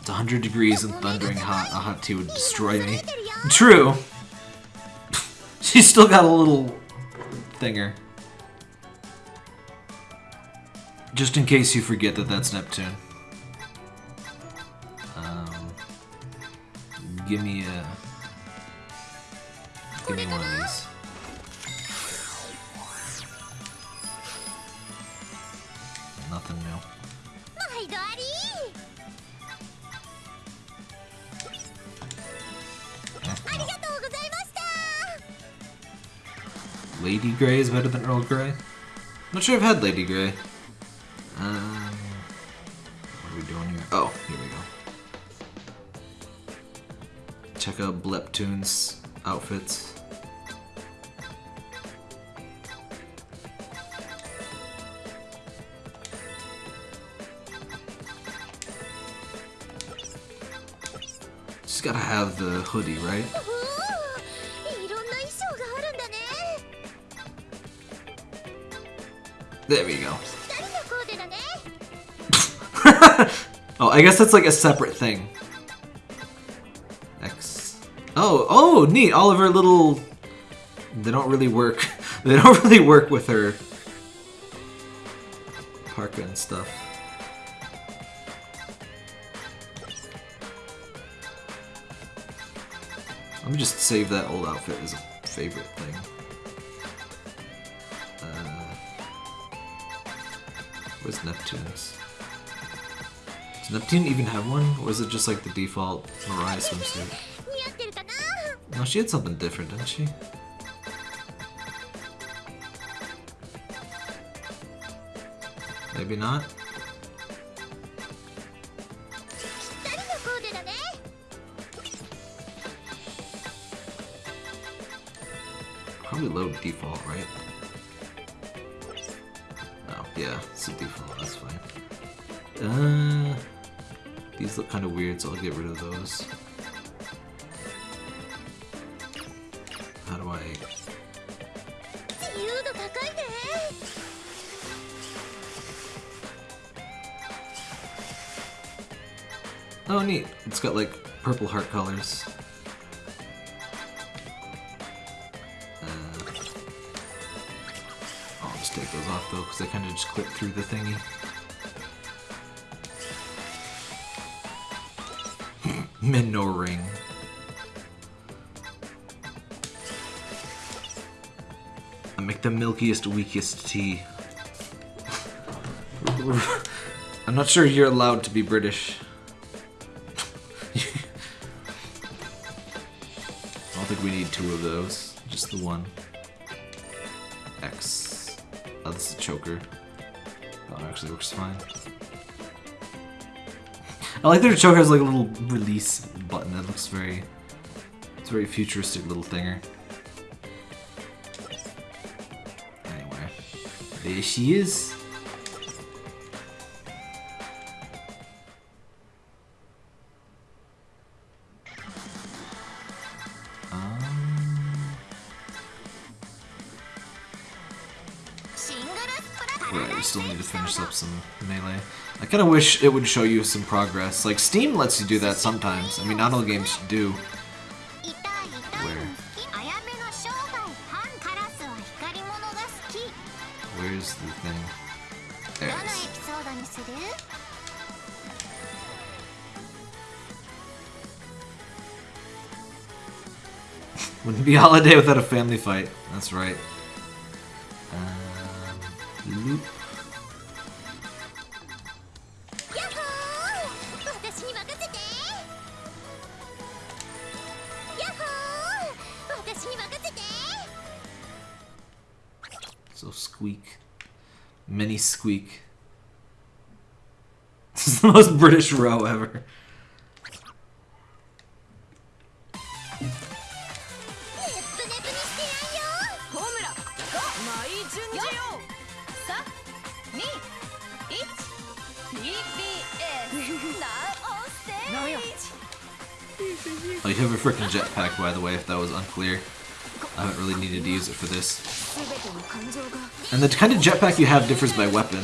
It's 100 degrees and thundering hot. A hot tea would destroy me. (laughs) True! (laughs) She's still got a little thinger. Just in case you forget that that's Neptune. Um, give me a give me one of these. Nothing. Lady Grey is better than Earl Grey? I'm not sure I've had Lady Grey. Um, what are we doing here? Oh, here we go. Check out Bleptoon's outfits. Gotta have the hoodie, right? There we go. (laughs) oh, I guess that's like a separate thing. X. Oh, oh, neat. All of her little... They don't really work. (laughs) they don't (laughs) really work with her parka and stuff. Let me just save that old outfit as a favorite thing. Uh, where's Neptune's? Does Neptune even have one? Or is it just like the default Mirai swimsuit? No, she had something different, didn't she? Maybe not? probably low default, right? Oh, yeah, it's a default, that's fine. Uh, these look kind of weird, so I'll get rid of those. How do I... Oh neat, it's got like purple heart colors. They kind of just clip through the thingy. (laughs) Minnow ring. I make the milkiest, weakest tea. (laughs) I'm not sure you're allowed to be British. (laughs) I don't think we need two of those. Just the one. Is a choker. That actually works fine. I like that the choker has like a little release button that looks very... It's a very futuristic little thinger. Anyway. There she is. kind of wish it would show you some progress. Like, Steam lets you do that sometimes. I mean, not all games do.
Where?
Where's the thing? There it is. Wouldn't be a holiday (laughs) without a family fight. That's right. squeak. (laughs) This is the most British row ever. Oh, you have a freaking jetpack, by the way, if that was unclear really needed to use it for this. And the kind of jetpack you have differs by weapon.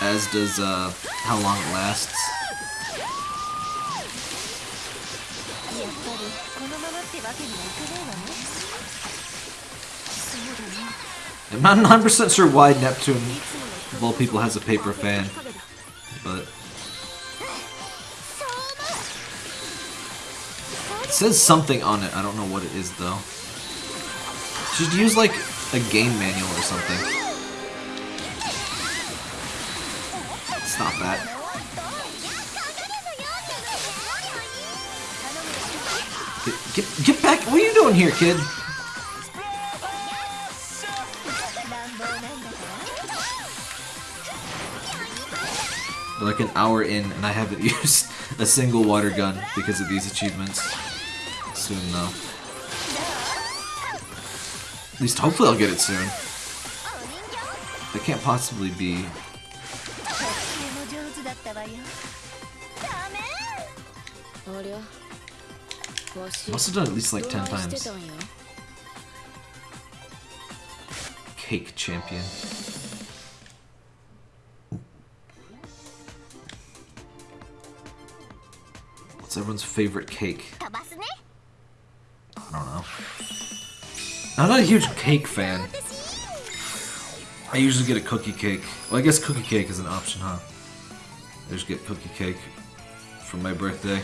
As does uh, how long it lasts. I'm not 100% sure why Neptune, of all people, has a paper fan. says something on it. I don't know what it is, though. Should use, like, a game manual or something. Stop that. Get, get back! What are you doing here, kid? Like an hour in, and I haven't (laughs) used a single water gun because of these achievements soon, though. At least hopefully I'll get it soon. That can't possibly be...
I
must have done at least like 10 times. Cake champion. What's everyone's favorite cake? I'm not a huge cake fan. I usually get a cookie cake. Well, I guess cookie cake is an option, huh? I just get cookie cake for my birthday.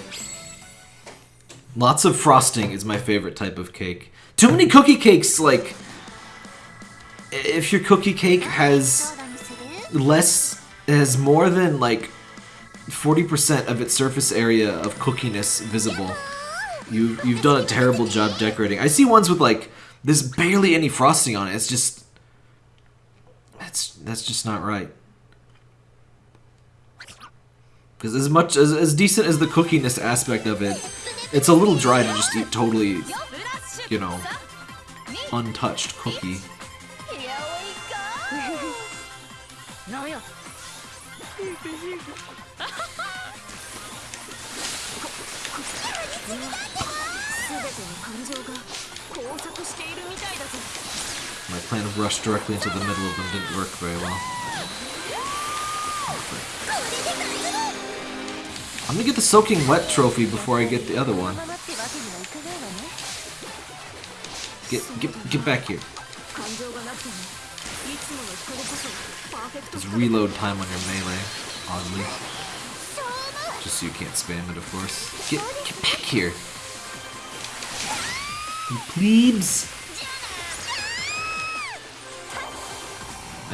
Lots of frosting is my favorite type of cake. Too many cookie cakes, like... If your cookie cake has less... has more than, like, 40% of its surface area of cookiness visible, you, you've done a terrible job decorating. I see ones with, like, there's barely any frosting on it. It's just that's that's just not right. Because as much as as decent as the cookiness aspect of it, it's a little dry to just eat totally, you know, untouched cookie. plan of rush directly into the middle of them didn't work very well. I'm gonna get the Soaking Wet trophy before I get the other one. Get, get, get back here.
Just
reload time on your melee, oddly. Just so you can't spam it, of course. Get, get back here! You plebes!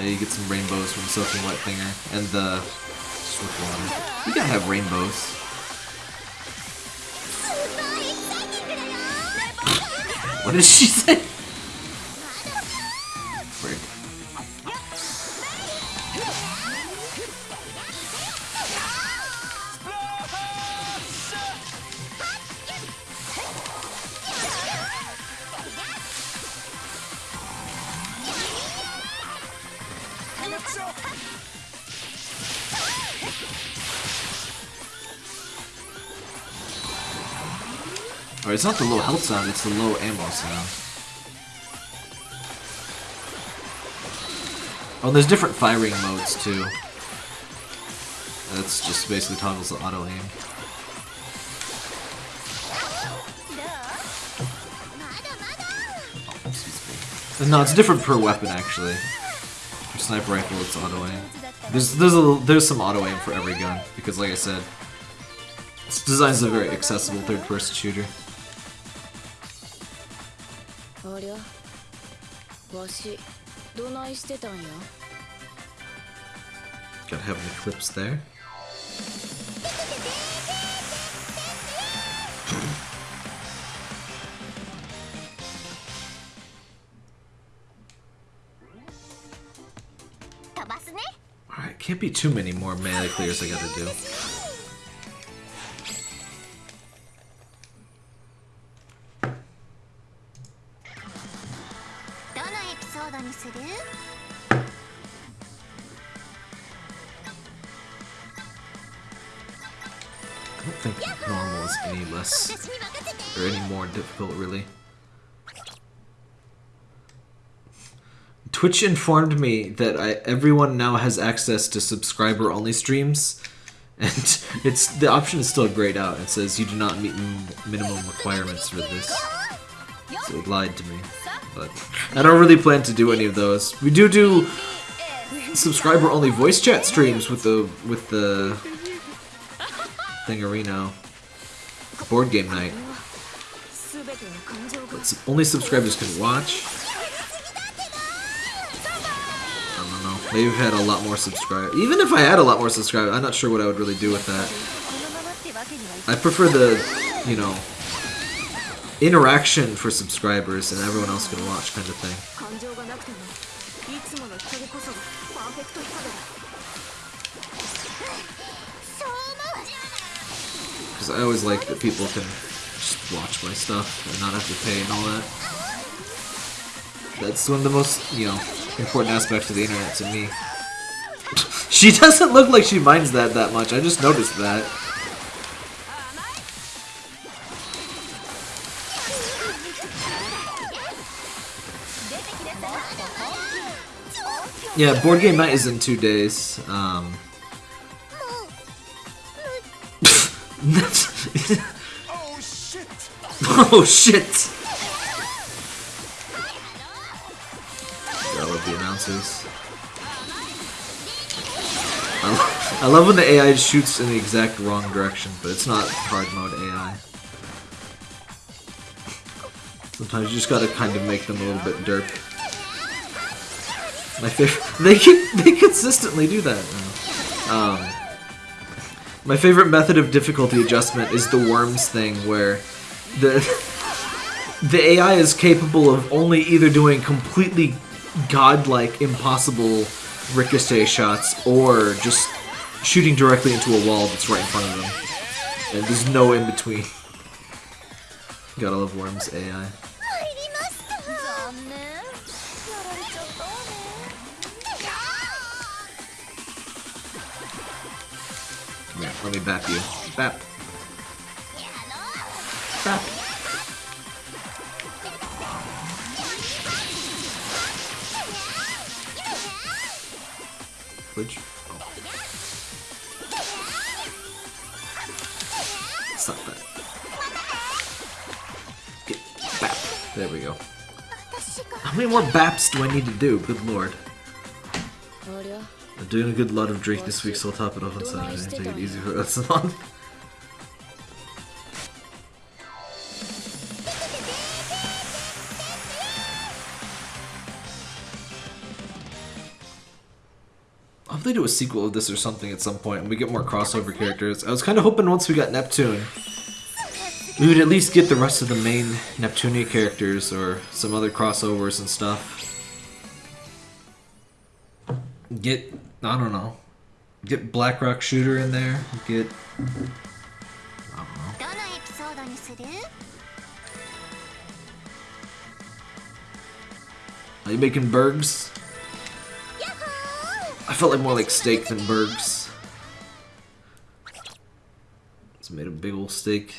You get some rainbows from soaking wet finger and the swift water. You gotta have rainbows. what did she (laughs) say? Frick. Or it's not the low health sound, it's the low ammo sound. Oh, there's different firing modes, too. That's just basically toggles the auto-aim. Oh, no, it's different per weapon actually. For sniper rifle, it's auto aim. There's there's a there's some auto aim for every gun because, like I said, this design's a very accessible third-person shooter.
ありゃわしどないしてたんや
Gotta have an eclipse there. Alright, can't be too many more melee clears I gotta do. Twitch informed me that I, everyone now has access to subscriber only streams, (laughs) and it's the option is still grayed out. It says you do not meet minimum requirements for this. So it lied to me, but I don't really plan to do any of those. We do do subscriber only voice chat streams with the with the thingarino board game night, but only subscribers can watch. Maybe if I had a lot more subscribers. Even if I had a lot more subscribers, I'm not sure what I would really do with that. I prefer the, you know, interaction for subscribers and everyone else can watch kind of thing. Because I always like that people can just watch my stuff and not have to pay and all that. That's one of the most, you know, important aspects of the internet to me. she doesn't look like she minds that that much. I just noticed that. Yeah, board game night is in two days. Um, (laughs)
Oh shit! (laughs)
oh shit! Announcers. I, lo- I love when the AI shoots in the exact wrong direction, but it's not hard mode AI. Sometimes you just gotta kind of make them a little bit derp. My favorite, they they consistently do that. Um, my favorite method of difficulty adjustment is the worms thing, where the (laughs) the AI is capable of only either doing completely godlike, impossible ricochet shots, or just shooting directly into a wall that's right in front of them. And there's no in between. (laughs) Gotta love Worm's AI. Yeah, let me bap you. Bap. Bap. Which... Oh. That. Get bap. There we go. How many more baps do I need to do? Good lord. I'm doing a good lot of drink this week, so I'll top it off on Saturday and take it easy for us a month. do a sequel of this or something at some point, and we get more crossover characters. I was kind of hoping once we got Neptune, we would at least get the rest of the main Neptunia characters or some other crossovers and stuff. Get, I don't know, get Blackrock Shooter in there, get, Are you making Bergs? I felt like more like steak than burgers. It's made a big old steak.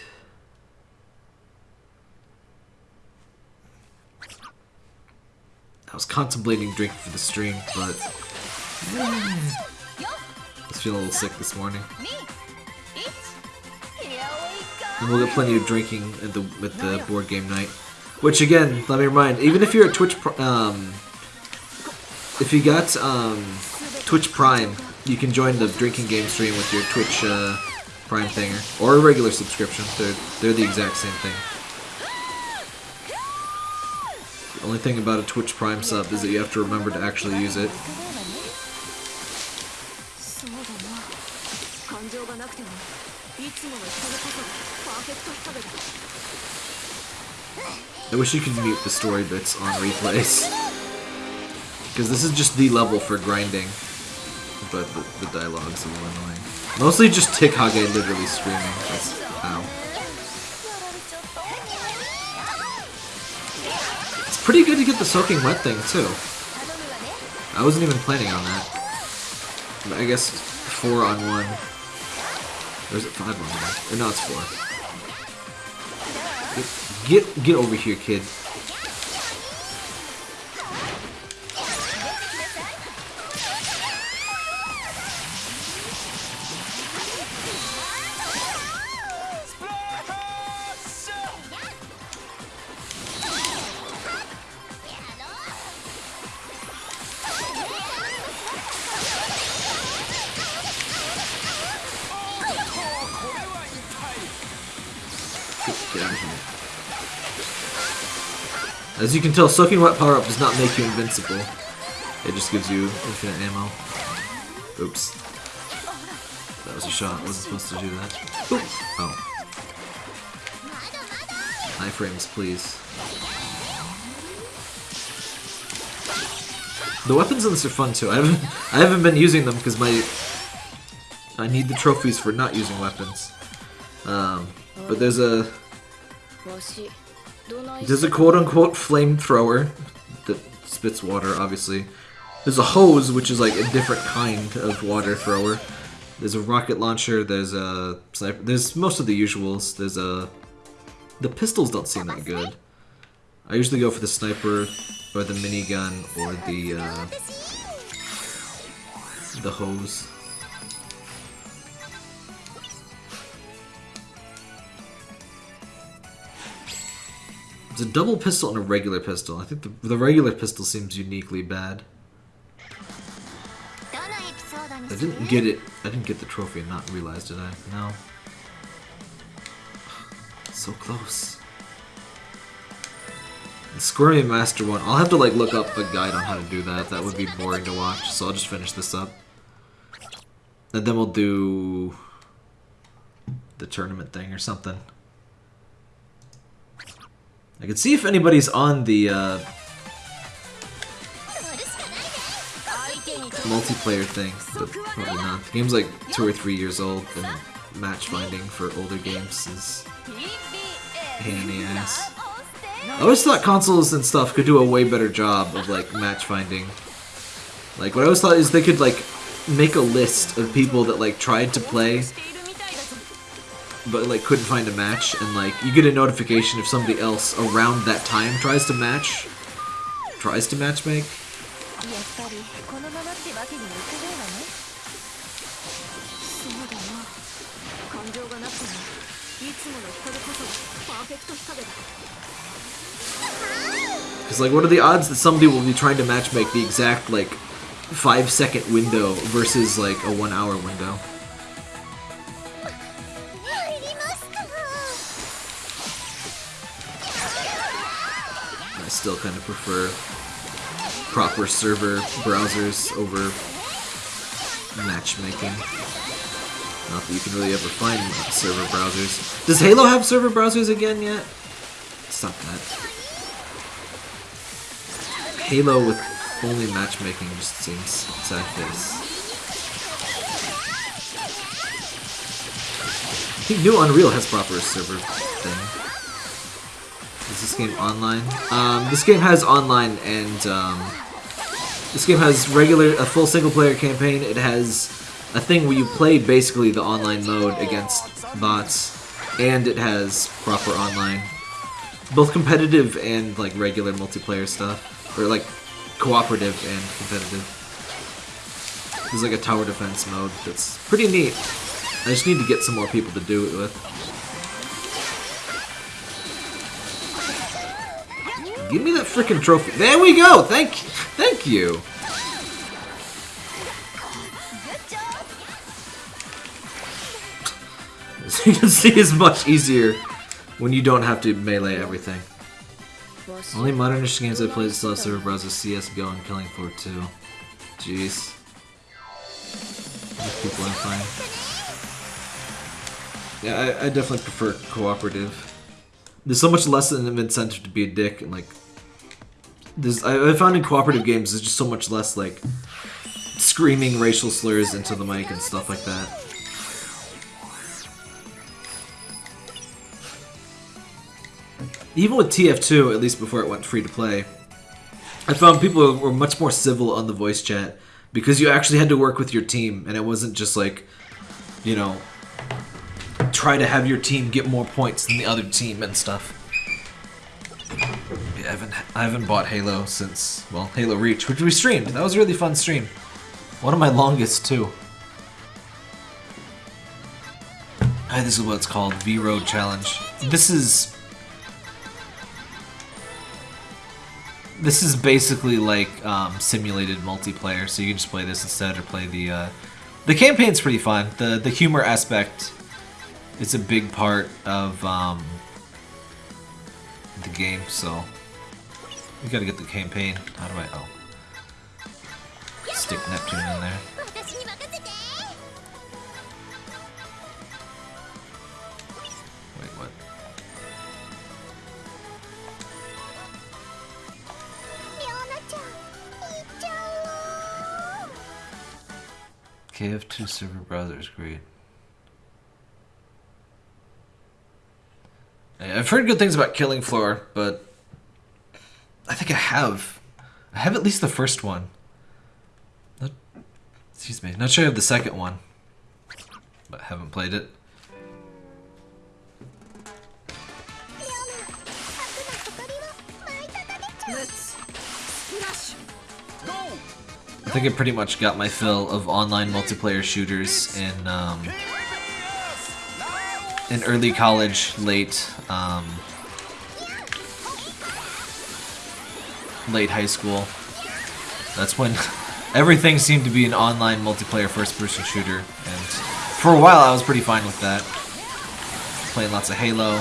I was contemplating drinking for the stream, but I was feeling a little sick this morning. And we'll get plenty of drinking at the at the board game night. Which again, let me remind, even if you're at Twitch, um, if you got um, Twitch Prime. You can join the drinking game stream with your Twitch uh, Prime thinger. Or a regular subscription. They're, they're the exact same thing. The only thing about a Twitch Prime sub is that you have to remember to actually use it. I wish you could mute the story bits on replays. (laughs) Because this is just the level for grinding. But the, the dialogue's a little annoying. Mostly just Tick Hage literally screaming. That's, ow. It's pretty good to get the soaking wet thing, too. I wasn't even planning on that. But I guess four on one. Or is it five on one? No, it's four. Get, get, get over here, kid. As you can tell, soaking wet power-up does not make you invincible. It just gives you infinite ammo. Oops. That was a shot. I wasn't supposed to do that. Oh, high frames, please. The weapons in this are fun too. I haven't (laughs) I haven't been using them because my I need the trophies for not using weapons. Um, but there's a there's a quote unquote flamethrower that spits water, obviously. There's a hose, which is like a different kind of water thrower. There's a rocket launcher. There's a sniper. There's most of the usuals. There's a the pistols don't seem that good. I usually go for the sniper or the minigun or the uh, the hose. It's a double pistol and a regular pistol. I think the, the regular pistol seems uniquely bad. I didn't get it. I didn't get the trophy and not realize, did I? No. So close. The Squirmy Master one. I'll have to like look up a guide on how to do that. That would be boring to watch, so I'll just finish this up. And then we'll do the tournament thing or something. I can see if anybody's on the uh, multiplayer thing, but probably not. The game's like two or three years old, and match finding for older games is pain in the ass. I always thought consoles and stuff could do a way better job of like match finding. Like what I always thought is they could like make a list of people that like tried to play but like couldn't find a match, and like you get a notification if somebody else around that time tries to match, tries to matchmake. Because like, what are the odds that somebody will be trying to matchmake the exact like five second window versus like a one hour window? Still kind of prefer proper server browsers over matchmaking. Not that you can really ever find server browsers. Does Halo have server browsers again yet? Stop that. Halo with only matchmaking just seems sad face. I think New Unreal has proper server thing. Is this game online? Um, this game has online and um, this game has regular a full single player campaign. It has a thing where you play basically the online mode against bots, and it has proper online, both competitive and like regular multiplayer stuff, or like cooperative and competitive. There's like a tower defense mode that's pretty neat. I just need to get some more people to do it with. Give me that freaking trophy. There we go. Thank, thank you. As you can see, it's much easier when you don't have to melee everything. Only modernish games I played still have server browsers CS:GO and Killing Floor 2. Jeez. People are fine. Yeah, I, I definitely prefer cooperative. There's so much less of an incentive to be a dick, and like, I, I found in cooperative games there's just so much less like screaming racial slurs into the mic and stuff like that. Even with TF2, at least before it went free to play, I found people were much more civil on the voice chat because you actually had to work with your team and it wasn't just like, you know, try to have your team get more points than the other team and stuff. I haven't I haven't bought Halo since well Halo Reach, which we streamed. That was a really fun stream. One of my longest too. Hi, this is what it's called, V Road Challenge. This is this is basically like um, simulated multiplayer, so you can just play this instead or play the uh, the campaign's pretty fun. The the humor aspect is a big part of um, the game, so we gotta get the campaign. How do I... Oh. Stick Neptune in there. Wait, what?
Give
two Super Brothers. great. I've heard good things about Killing Floor, but I think I have. I have at least the first one. Not, excuse me. Not sure I have the second one. But haven't played it. I think I pretty much got my fill of online multiplayer shooters in um, in early college, late um, late high school. That's when (laughs) everything seemed to be an online multiplayer first-person shooter, and for a while I was pretty fine with that. Playing lots of Halo.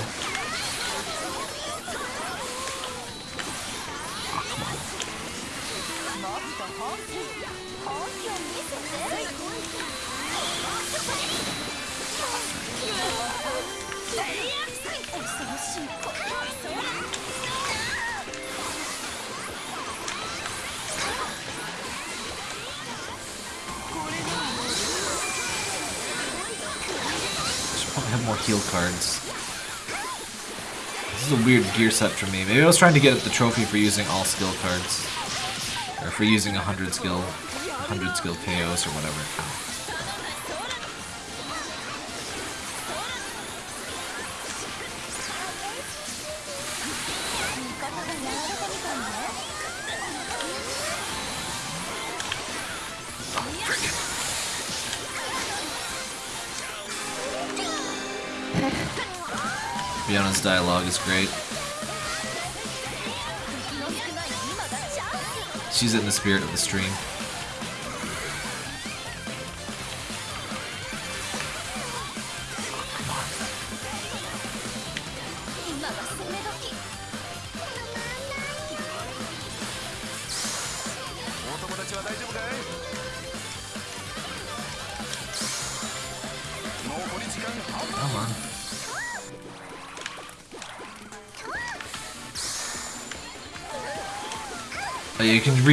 Gear set for me. Maybe I was trying to get the trophy for using all skill cards. Or for using 100 skill 100 skill KOs or whatever. Fiona's dialogue is great. She's in the spirit of the stream.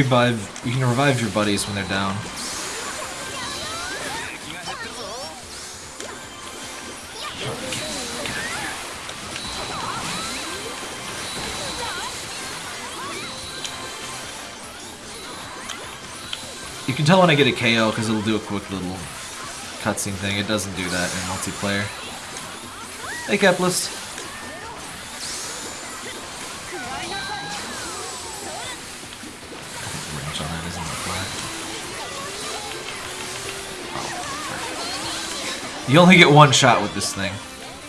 Revive. You can revive your buddies when they're down. You can tell when I get a KO because it'll do a quick little cutscene thing. It doesn't do that in multiplayer. Hey, Capitalist. You only get one shot with this thing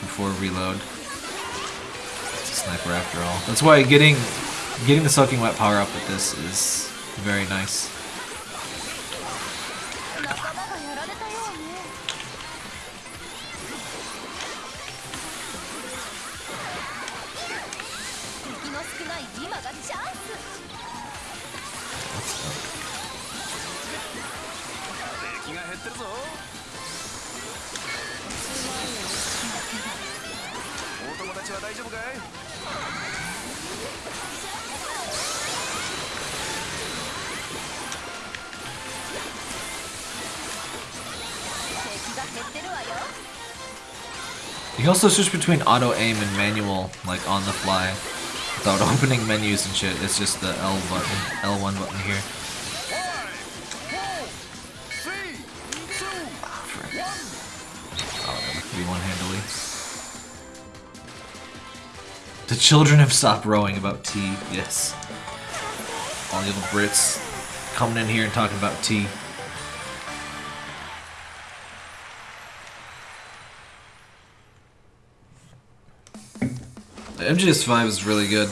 before reload. It's a sniper after all. That's why getting getting the soaking wet power up with this is very nice. also switch between auto aim and manual, like on the fly, without (laughs) opening menus and shit. It's just the L button, L1 button here. Ah, one handily. The children have stopped rowing about tea, yes. All the little Brits coming in here and talking about tea. MGS5 is really good.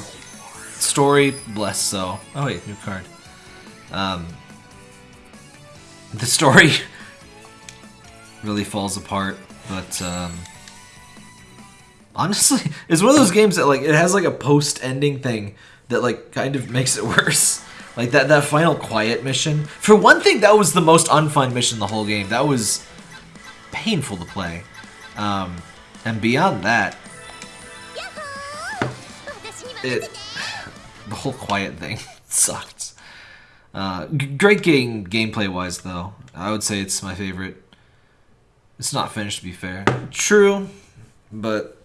Story, bless so. Oh wait, new card. Um, the story (laughs) really falls apart, but um, honestly, (laughs) it's one of those games that like it has like a post-ending thing that like kind of makes it (laughs) worse. Like that that final quiet mission. For one thing, that was the most unfun mission the whole game. That was painful to play. Um, and beyond that, it (sighs) the whole quiet thing (laughs) sucked. Uh, great game gameplay wise though. I would say it's my favorite. It's not finished to be fair. True, but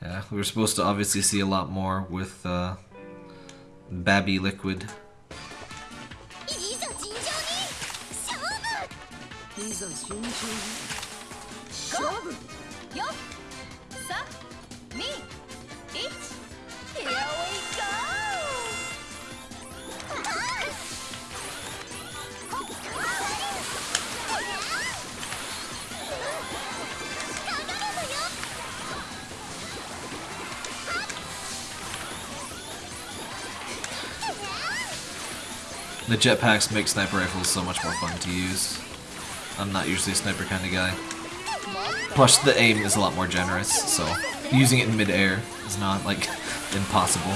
yeah, we were supposed to obviously see a lot more with uh, Babby Liquid. The jetpacks make sniper rifles so much more fun to use. I'm not usually a sniper kind of guy. Plus, the aim is a lot more generous, so using it in midair is not, like, (laughs) impossible.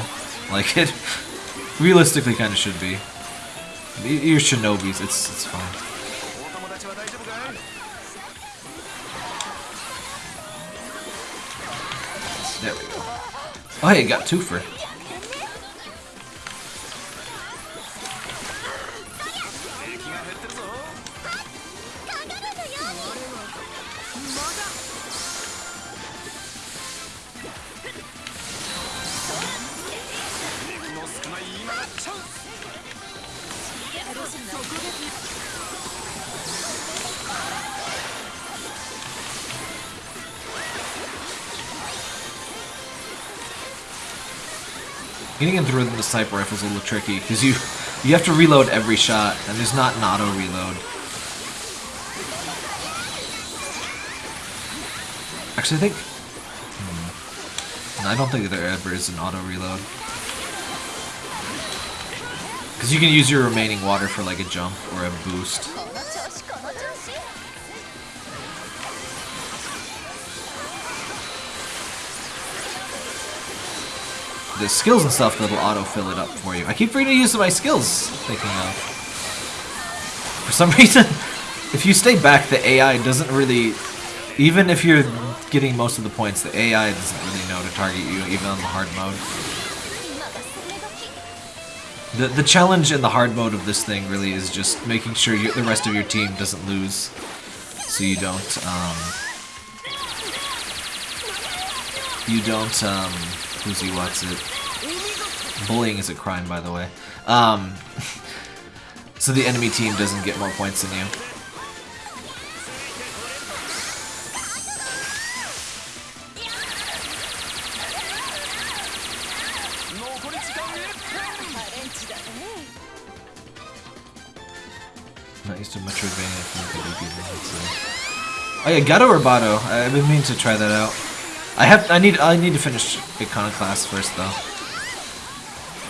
Like, it (laughs) realistically kind of should be. You're shinobis, it's, it's fine. There we go. Oh hey, got twofer. Getting into rhythm with the sniper rifle is a little tricky because you you have to reload every shot, and there's not an auto reload. Actually, I think. Hmm, I don't think there ever is an auto reload. Because you can use your remaining water for like a jump or a boost. The skills and stuff that'll auto fill it up for you. I keep forgetting to use my skills, thinking of. For some (laughs) reason, if you stay back, the AI doesn't really... Even if you're getting most of the points, the AI doesn't really know to target you, even on the hard mode. The, the challenge and the hard mode of this thing really is just making sure you, the rest of your team doesn't lose, so you don't, um, you don't, um, who's he, what's it? Bullying is a crime, by the way. Um, (laughs) so the enemy team doesn't get more points than you. Oh yeah, Gato Roboto. I've been meaning to try that out. I have. I need. I need to finish Iconoclast first, though.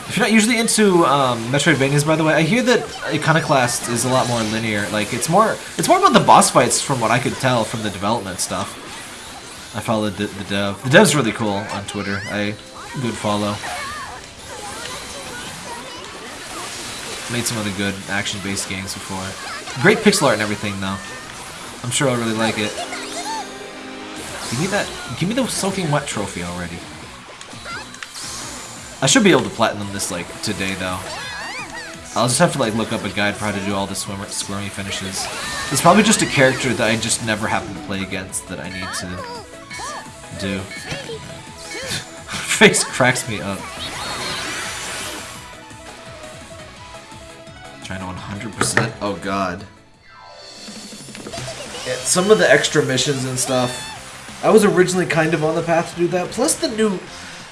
If you're not usually into um, Metroidvanias, by the way, I hear that Iconoclast is a lot more linear. Like it's more. It's more about the boss fights, from what I could tell from the development stuff. I followed the, the dev. The dev's really cool on Twitter. I good follow. Made some other good action-based games before. Great pixel art and everything, though. I'm sure I'll really like it. Give me that. Give me the soaking wet trophy already. I should be able to platinum this like today, though. I'll just have to like look up a guide for how to do all the swimmer squirmy finishes. It's probably just a character that I just never happen to play against that I need to do. (laughs) Face cracks me up. Trying to 100%. Oh god. Yeah, some of the extra missions and stuff. I was originally kind of on the path to do that. Plus the new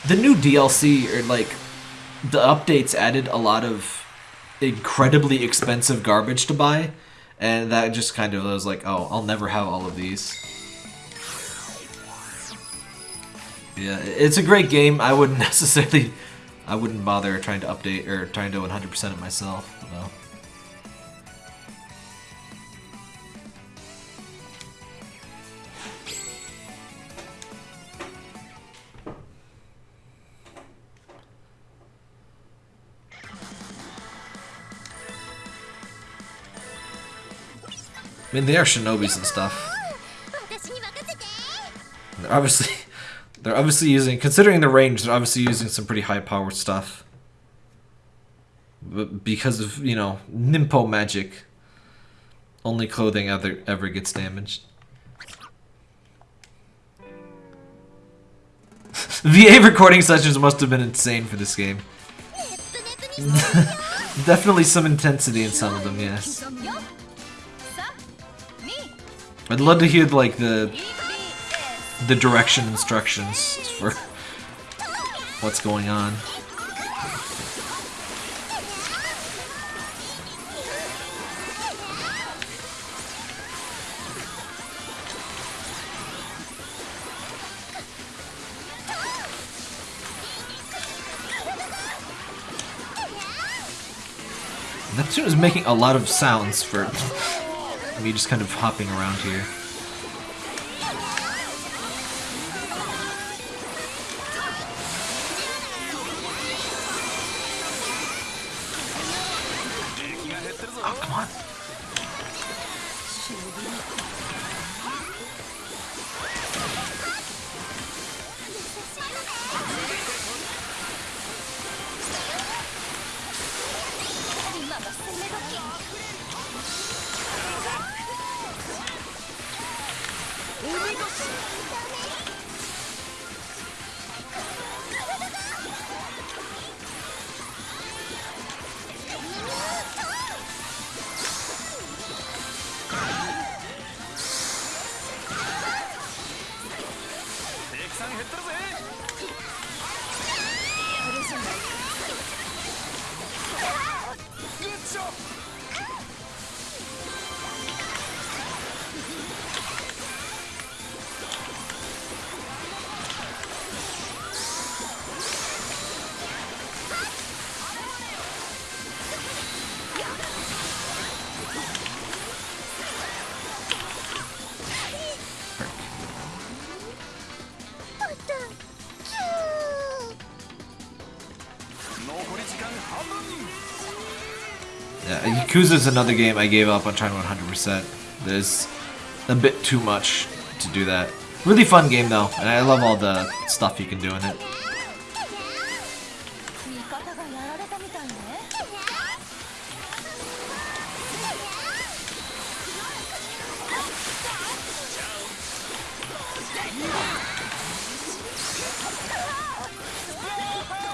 the new DLC or like the updates added a lot of incredibly expensive garbage to buy, and that just kind of was like, oh, I'll never have all of these. Yeah, it's a great game. I wouldn't (laughs) necessarily, I wouldn't bother trying to update or trying to 100% it myself. Though. I mean, they are shinobis and stuff. They're obviously, (laughs) they're obviously using, considering the range, they're obviously using some pretty high-powered stuff. But because of, you know, Ninpo magic, only clothing ever, ever gets damaged. (laughs) VA recording sessions must have been insane for this game. (laughs) Definitely some intensity in some of them, yes. I'd love to hear like the the direction instructions for what's going on. Neptune is making a lot of sounds for (laughs) (laughs) me just kind of hopping around here. Yakuza's another game I gave up on trying 100%. There's a bit too much to do that. Really fun game though, and I love all the stuff you can do in it.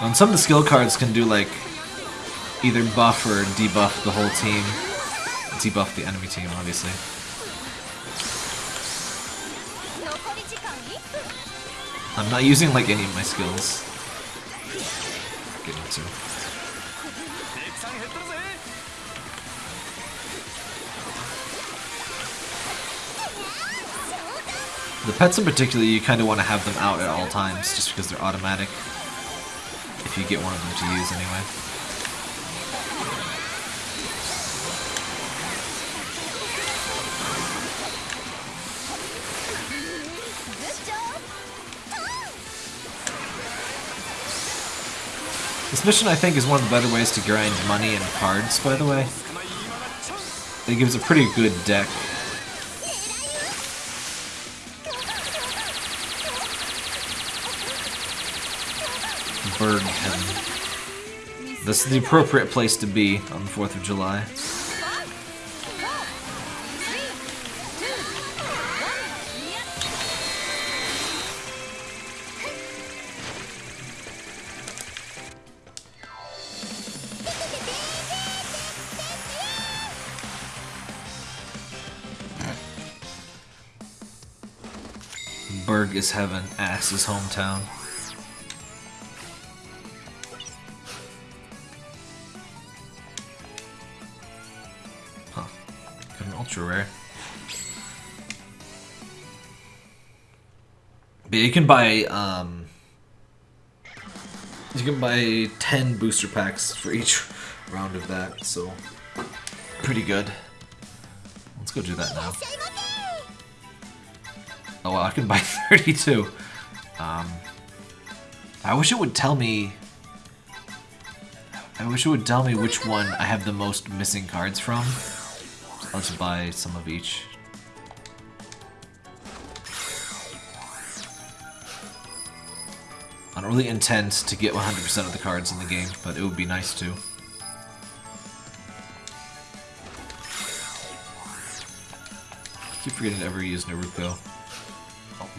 And some of the skill cards can do like either buff or debuff the whole team. Debuff the enemy team, obviously. I'm not using like any of my skills. To. The pets in particular, you kind of want to have them out at all times, just because they're automatic. If you get one of them to use, anyway. This mission, I think, is one of the better ways to grind money and cards, by the way. It gives a pretty good deck. Berg Heaven. This is the appropriate place to be on the 4th of July. Pittsburgh is heaven. Ass is hometown. Huh. Got an ultra rare. But you can buy, um... You can buy 10 booster packs for each round of that, so... Pretty good. Let's go do that now. Oh, well, I can buy (laughs) 32. Um, I wish it would tell me... I wish it would tell me which one I have the most missing cards from. I'll just buy some of each. I don't really intend to get 100% of the cards in the game, but it would be nice to. I keep forgetting to ever use Naruto.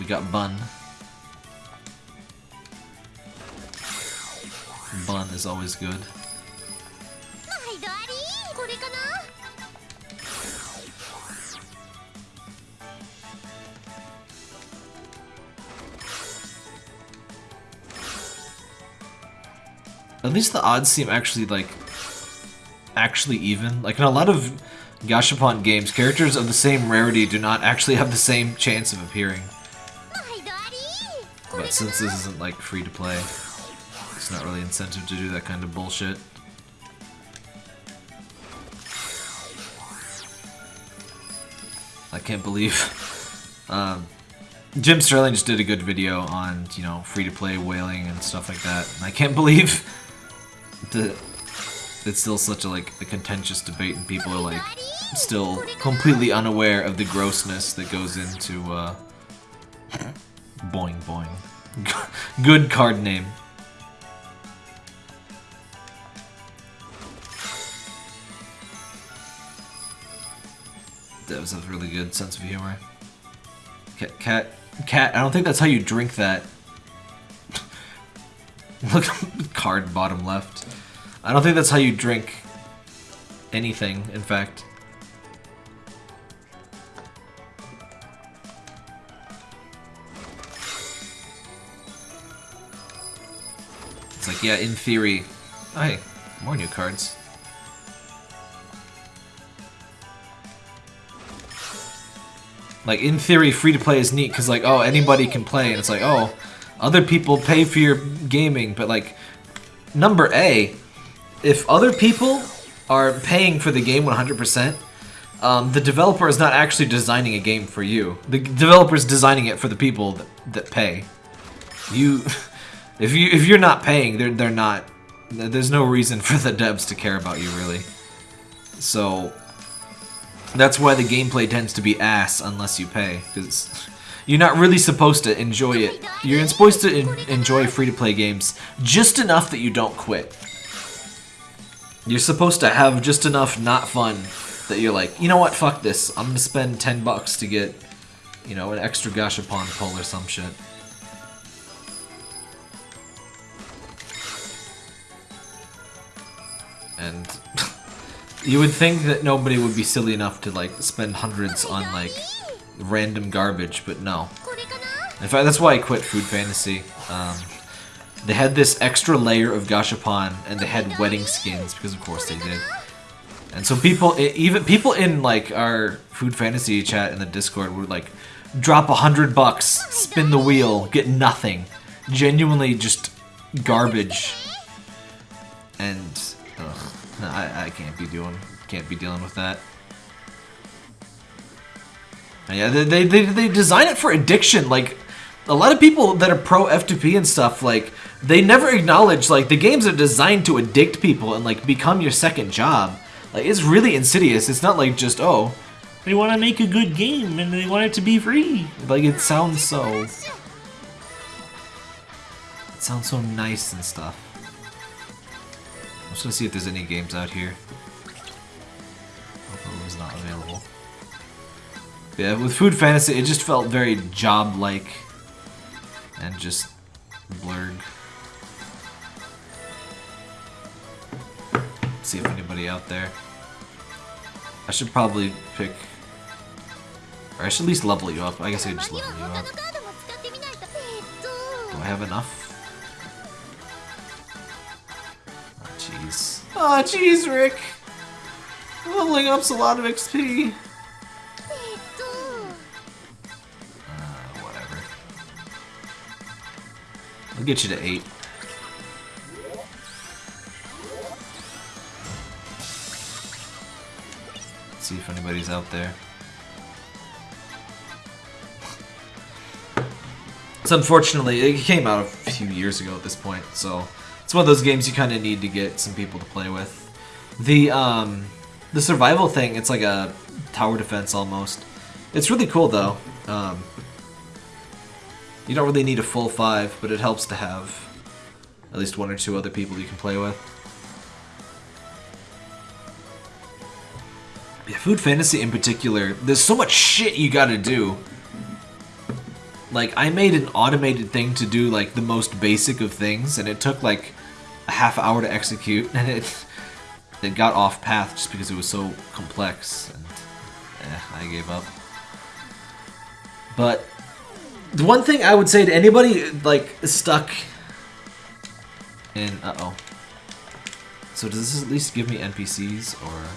We got Bun. Bun is always good. At least the odds seem actually, like, actually even. Like, in a lot of Gashapon games, characters of the same rarity do not actually have the same chance of appearing. Since this isn't like free to play, it's not really incentive to do that kind of bullshit. I can't believe. (laughs) Um, Jim Sterling just did a good video on, you know, free-to-play whaling and stuff like that. And I can't (laughs) believe that it's still such a, like, a contentious debate and people are, like, still completely unaware of the grossness that goes into, uh, (clears throat) boing boing. (laughs) Good card name. That was a really good sense of humor. Cat, cat, cat. I don't think that's how you drink that. (laughs) Look, (laughs) card bottom left. I don't think that's how you drink anything. In fact. Yeah, in theory. Oh, hey, more new cards. Like, in theory, free to play is neat because, like, oh, anybody can play. And it's like, oh, other people pay for your gaming. But, like, number A, if other people are paying for the game 100%, um, the developer is not actually designing a game for you. The developer is designing it for the people that, that pay. You, (laughs) if you if you're not paying, they're they're not. There's no reason for the devs to care about you really. So that's why the gameplay tends to be ass unless you pay, because you're not really supposed to enjoy it. You're supposed to en enjoy free-to-play games just enough that you don't quit. You're supposed to have just enough not fun that you're like, you know what, fuck this. I'm gonna spend 10 bucks to get, you know, an extra Gashapon pull or some shit. and (laughs) you would think that nobody would be silly enough to like spend hundreds on like random garbage, but no. In fact, that's why I quit Food Fantasy. Um, they had this extra layer of Gashapon, and they had wedding skins because, of course, they did. And so people, even people in like our Food Fantasy chat in the Discord would like drop a hundred bucks, spin the wheel, get nothing, genuinely just garbage, and no, I, I can't be doing, can't be dealing with that. Yeah, they, they, they, they design it for addiction. Like, a lot of people that are pro F2P and stuff, like, they never acknowledge, like, the games are designed to addict people and, like, become your second job. Like, it's really insidious. It's not like just, oh, they want to make a good game and they want it to be free. Like, it sounds so. It sounds so nice and stuff. I'm just gonna see if there's any games out here. Hopefully was not available. Yeah, with Food Fantasy, it just felt very job-like. And just blurred. See if anybody out there. I should probably pick... Or I should at least level you up. I guess I could just level you up. Do I have enough? jeez. Aw, oh, jeez, Rick. Leveling up's a lot of XP. Uh, ah, whatever. I'll get you to 8. Let's see if anybody's out there. It's unfortunately, it came out a few years ago at this point, so it's one of those games you kind of need to get some people to play with. The um, the survival thing, it's like a tower defense almost. It's really cool though. Um, you don't really need a full five, but it helps to have at least one or two other people you can play with. Yeah, Food Fantasy in particular, there's so much shit you gotta do. Like, I made an automated thing to do, like, the most basic of things, and it took, like, half hour to execute, (laughs) and it, it got off path just because it was so complex, and eh, I gave up. But, the one thing I would say to anybody, like, stuck in... Uh-oh. So does this at least give me NPCs, or...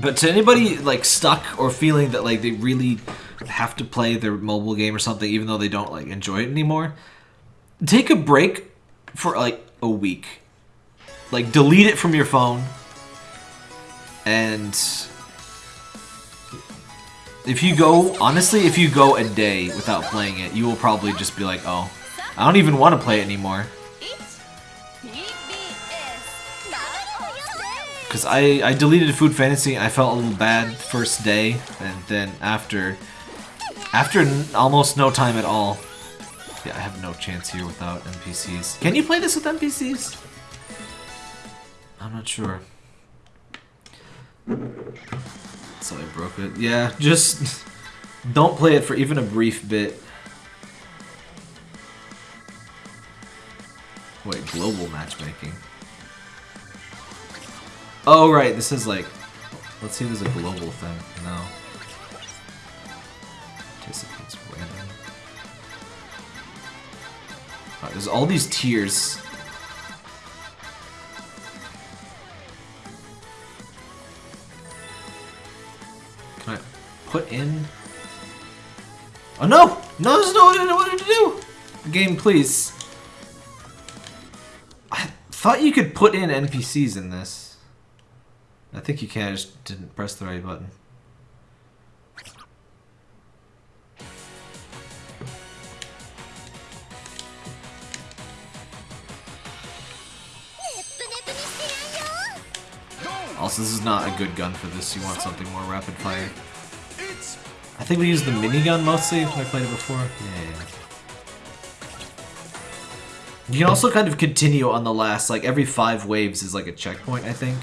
But to anybody like stuck or feeling that like they really have to play their mobile game or something even though they don't like enjoy it anymore, take a break for like a week. Like delete it from your phone. And if you go, honestly, if you go a day without playing it, you will probably just be like, oh, I don't even want to play it anymore. Because I, I deleted Food Fantasy I felt a little bad first day, and then after, after almost no time at all, yeah, I have no chance here without NPCs. Can you play this with NPCs? I'm not sure. So I broke it. Yeah, just (laughs) don't play it for even a brief bit. Wait, global matchmaking. Oh, right, this is like... Let's see if there's a global thing. No. There's all these tiers. Can I put in... Oh no! No, there's no what I wanted to do! Game, please. I thought you could put in NPCs in this. I think you can, I just didn't press the right button. Also, this is not a good gun for this. You want something more rapid fire. I think we used the minigun mostly when I played it before. Yeah, yeah. You can also kind of continue on the last, like every five waves is like a checkpoint, I think.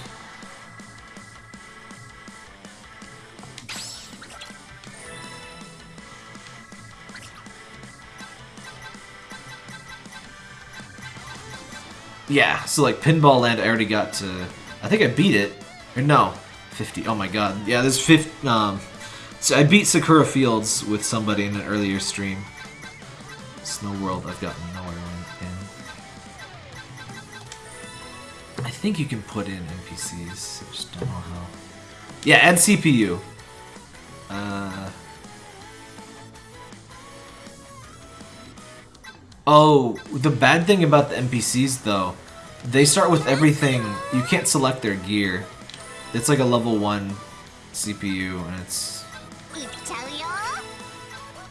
Yeah, so like Pinball Land, I already got to. I think I beat it. Or no, 50. Oh my god. Yeah, there's 50. Um, so I beat Sakura Fields with somebody in an earlier stream. Snow World, I've gotten nowhere in. I think you can put in NPCs. I just don't know how. Yeah, and CPU. Uh. Oh, the bad thing about the NPCs though, they start with everything. You can't select their gear. It's like a level 1 CPU, and it's...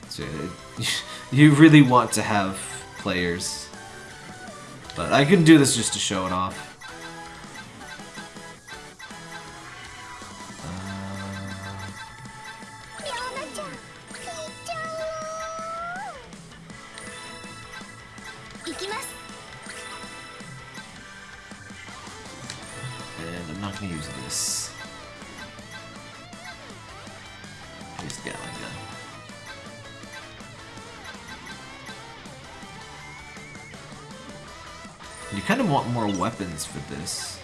So (laughs) you really want to have players. But I can do this just to show it off. For this.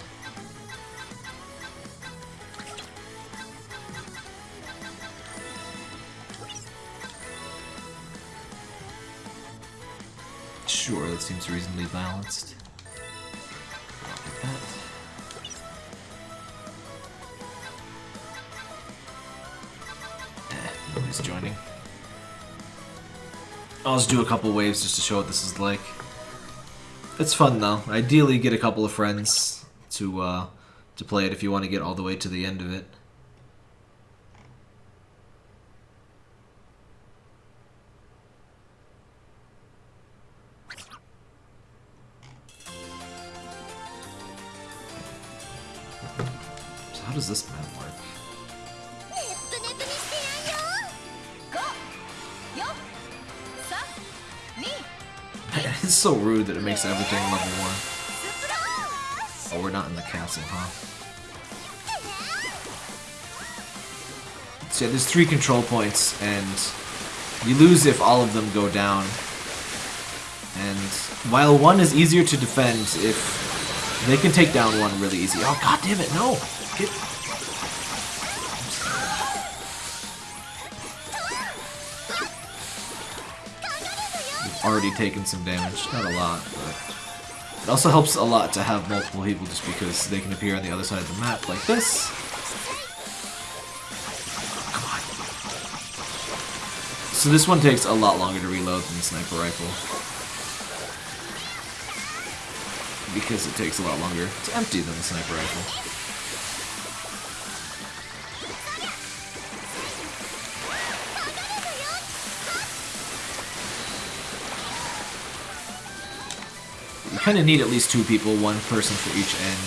Sure, that seems reasonably balanced. Eh, nobody's joining. I'll just do a couple waves just to show what this is like. It's fun though. Ideally, get a couple of friends to uh, to play it if you want to get all the way to the end of it. So how does this map It's so rude that it makes everything level 1. Oh, we're not in the castle, huh? So yeah, there's three control points, and you lose if all of them go down. And while one is easier to defend, if they can take down one really easy. Oh, god damn it, no! Get already taken some damage, not a lot, but it also helps a lot to have multiple people just because they can appear on the other side of the map like this. Come on. So this one takes a lot longer to reload than the sniper rifle. Because it takes a lot longer to empty than the sniper rifle. Kind of need at least two people, one person for each end.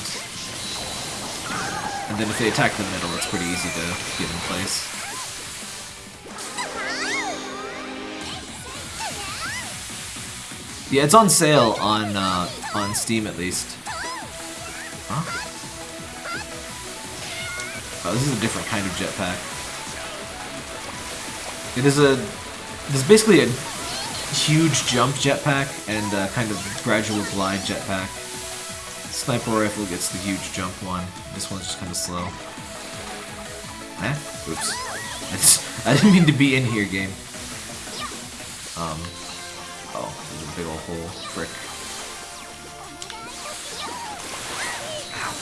And then if they attack the middle, it's pretty easy to get in place. Yeah, it's on sale on uh, on Steam at least. Huh? Oh, this is a different kind of jetpack. It is a. Is basically a huge jump jetpack and a kind of gradual glide jetpack. Sniper rifle gets the huge jump one. This one's just kind of slow. Eh? Oops. I, (laughs) just, I didn't mean to be in here, game. Um. Oh, there's a big old hole. Frick. Ow.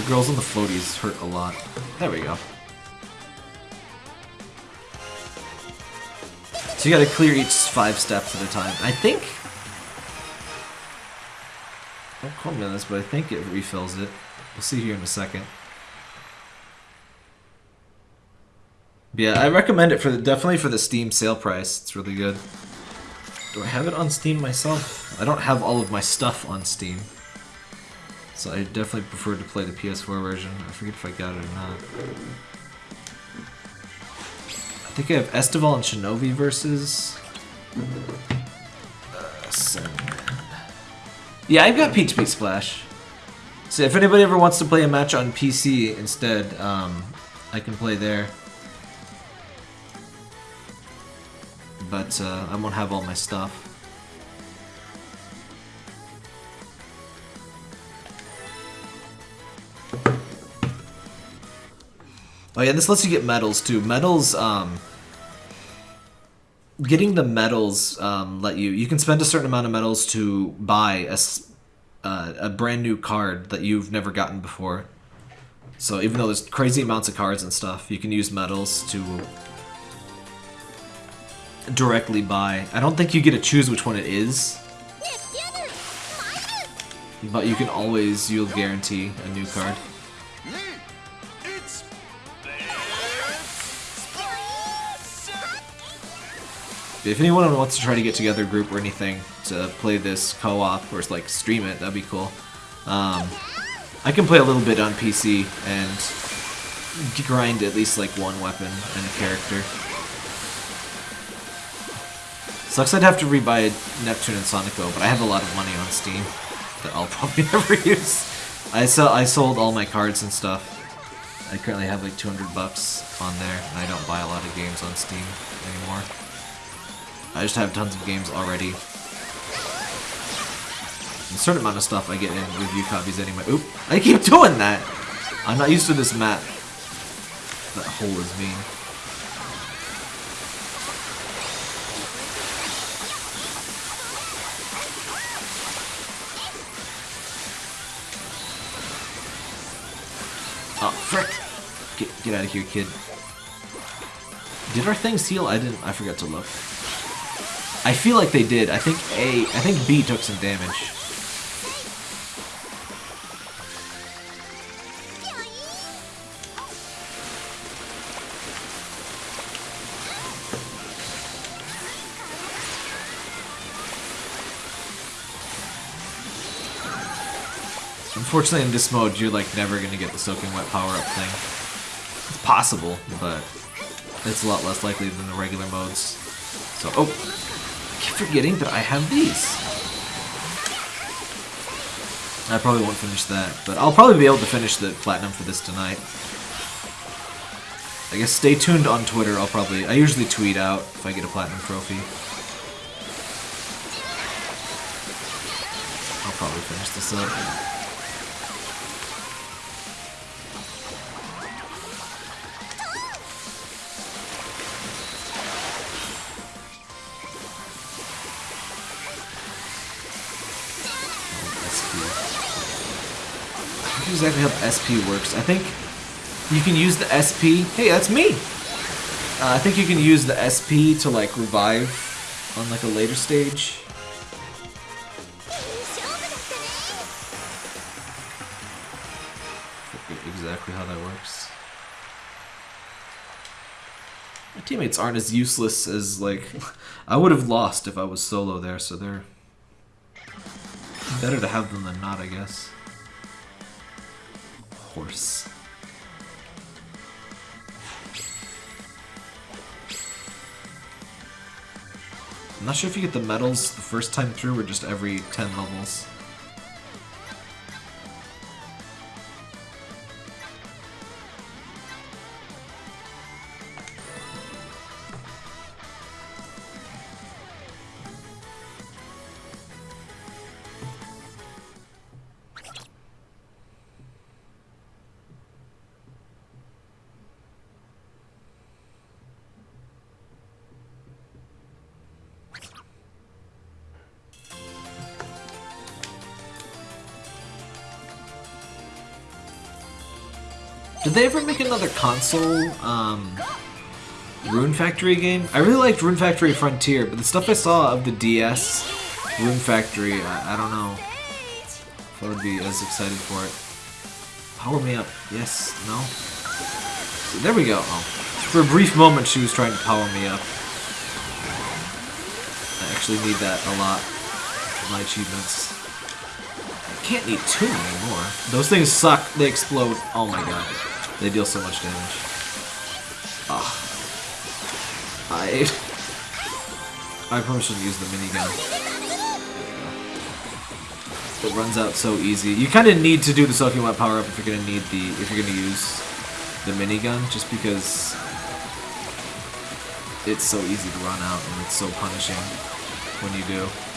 The girls on the floaties hurt a lot. There we go. So you gotta clear each five steps at a time. I think... Don't quote me on this, but I think it refills it. We'll see here in a second. Yeah, I recommend it for the, definitely for the Steam sale price. It's really good. Do I have it on Steam myself? I don't have all of my stuff on Steam. So I definitely prefer to play the PS4 version. I forget if I got it or not. I think I have Estival and Shinovi Versus. Uh, Sandman. yeah, I've got Peach Beach Splash. So if anybody ever wants to play a match on PC instead, um, I can play there. But uh, I won't have all my stuff. Oh yeah, this lets you get medals too. Medals, um, getting the medals um, let you you can spend a certain amount of medals to buy a uh, a brand new card that you've never gotten before. So even though there's crazy amounts of cards and stuff, you can use medals to directly buy. I don't think you get to choose which one it is. But you can always, you'll guarantee a new card. If anyone wants to try to get together a group or anything to play this co-op or like stream it, that'd be cool. Um, I can play a little bit on PC and grind at least like one weapon and a character. Sucks I'd have to rebuy Neptune and Sonico, but I have a lot of money on Steam that I'll (laughs) probably never use. I sell I sold all my cards and stuff. I currently have like 200 bucks on there, and I don't buy a lot of games on Steam anymore. I just have tons of games already. a certain amount of stuff I get in review copies anyway. Oop! I keep (laughs) doing that! I'm not used to this map. That hole is mean. Oh, frick! Get, get out of here, kid. Did our things heal? I didn't. I forgot to look. I feel like they did. I think A. I think B took some damage. Unfortunately, in this mode, you're like never gonna get the soaking wet power-up thing. It's possible, but it's a lot less likely than the regular modes. So, oh, keep forgetting that I have these. I probably won't finish that, but I'll probably be able to finish the platinum for this tonight. I guess stay tuned on Twitter. I'll probably I usually tweet out if I get a platinum trophy. I'll probably finish this up. Exactly how the SP works. I think you can use the SP. Hey, that's me. Uh, I think you can use the SP to like revive on like a later stage. Exactly how that works. My teammates aren't as useless as like (laughs) I would have lost if I was solo there, so they're better to have them than not, I guess. Horse. I'm not sure if you get the medals the first time through or just every 10 levels. They ever make another console um, Rune Factory game? I really liked Rune Factory Frontier, but the stuff I saw of the DS Rune Factory, I, I don't know if I would be as excited for it. Power me up. Yes. No? So there we go. Oh. For a brief moment, she was trying to power me up. I actually need that a lot my achievements. I can't need two anymore. Those things suck. They explode. Oh my god. They deal so much damage. Ah. I... I probably should use the minigun. It runs out so easy. You kind of need to do the soaking wet power up if you're gonna need the if you're gonna use the minigun, just because it's so easy to run out and it's so punishing when you do.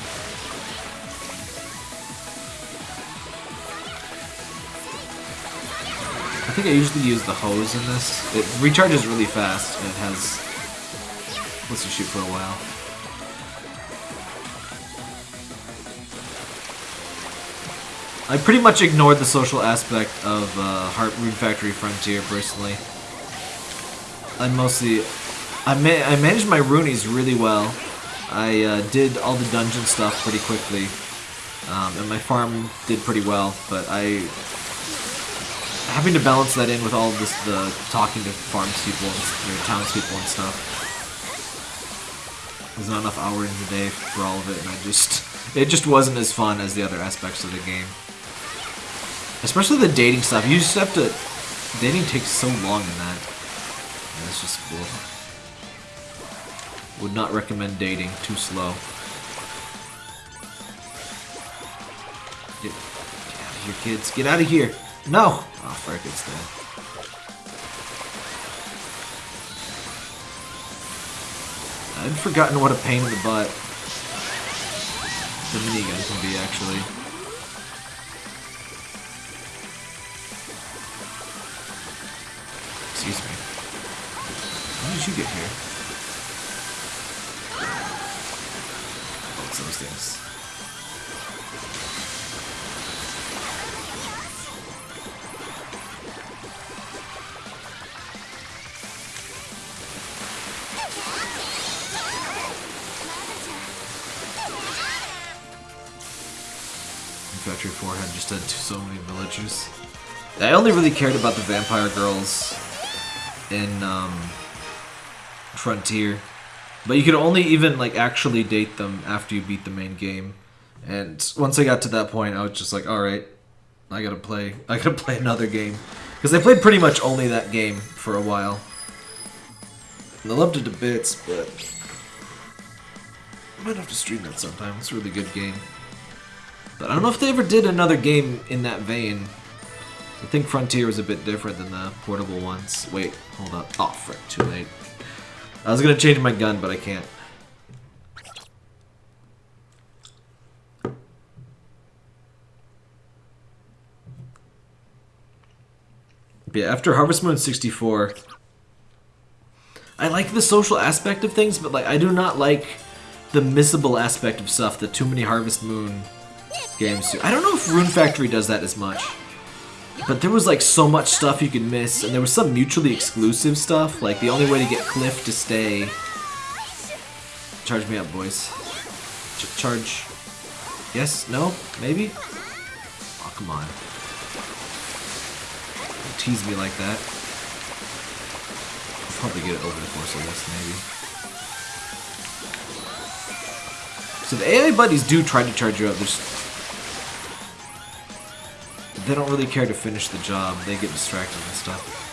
Think I usually use the hose in this. It recharges really fast and it has lets you shoot for a while. I pretty much ignored the social aspect of uh, Heart Rune Factory Frontier personally. I mostly, I ma I managed my Runeys really well. I uh, did all the dungeon stuff pretty quickly, um, and my farm did pretty well. But I, having to balance that in with all this the talking to farms people and townspeople and stuff. There's not enough hours in the day for all of it, and I just, it just wasn't as fun as the other aspects of the game. Especially the dating stuff. You just have to... Dating takes so long in that. It's just cool. Would not recommend dating. Too slow. Get, get out of here, kids. Get out of here! No! Oh, frick, it's dead. I'd forgotten what a pain in the butt the minigun can be, actually. Excuse me. How did you get here? Oh, it's those things. Factory 4 had just had so many villagers. I only really cared about the vampire girls in um, Frontier. But you could only even like actually date them after you beat the main game. And once I got to that point, I was just like, all right, I gotta play. I gotta (laughs) play another game because I played pretty much only that game for a while. And I loved it to bits, but I might have to stream that sometime. It's a really good game. But I don't know if they ever did another game in that vein. I think Frontier was a bit different than the portable ones. Wait, hold up. Oh, frick, too late. I was gonna change my gun, but I can't. But yeah, after Harvest Moon 64, I like the social aspect of things, but like I do not like the missable aspect of stuff that too many Harvest Moon games do. I don't know if Rune Factory does that as much. But there was like so much stuff you could miss, and there was some mutually exclusive stuff, like the only way to get Cliff to stay. Charge me up, boys. Ch charge. Yes? No? Maybe? Oh, come on. Don't tease me like that. I'll probably get it over the course of this, maybe. So the AI buddies do try to charge you up. There's they don't really care to finish the job. They get distracted and stuff.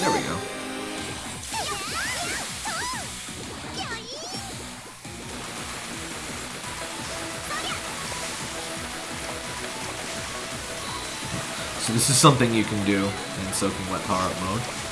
There we go. So this is something you can do in Soaking Wet Power Up mode.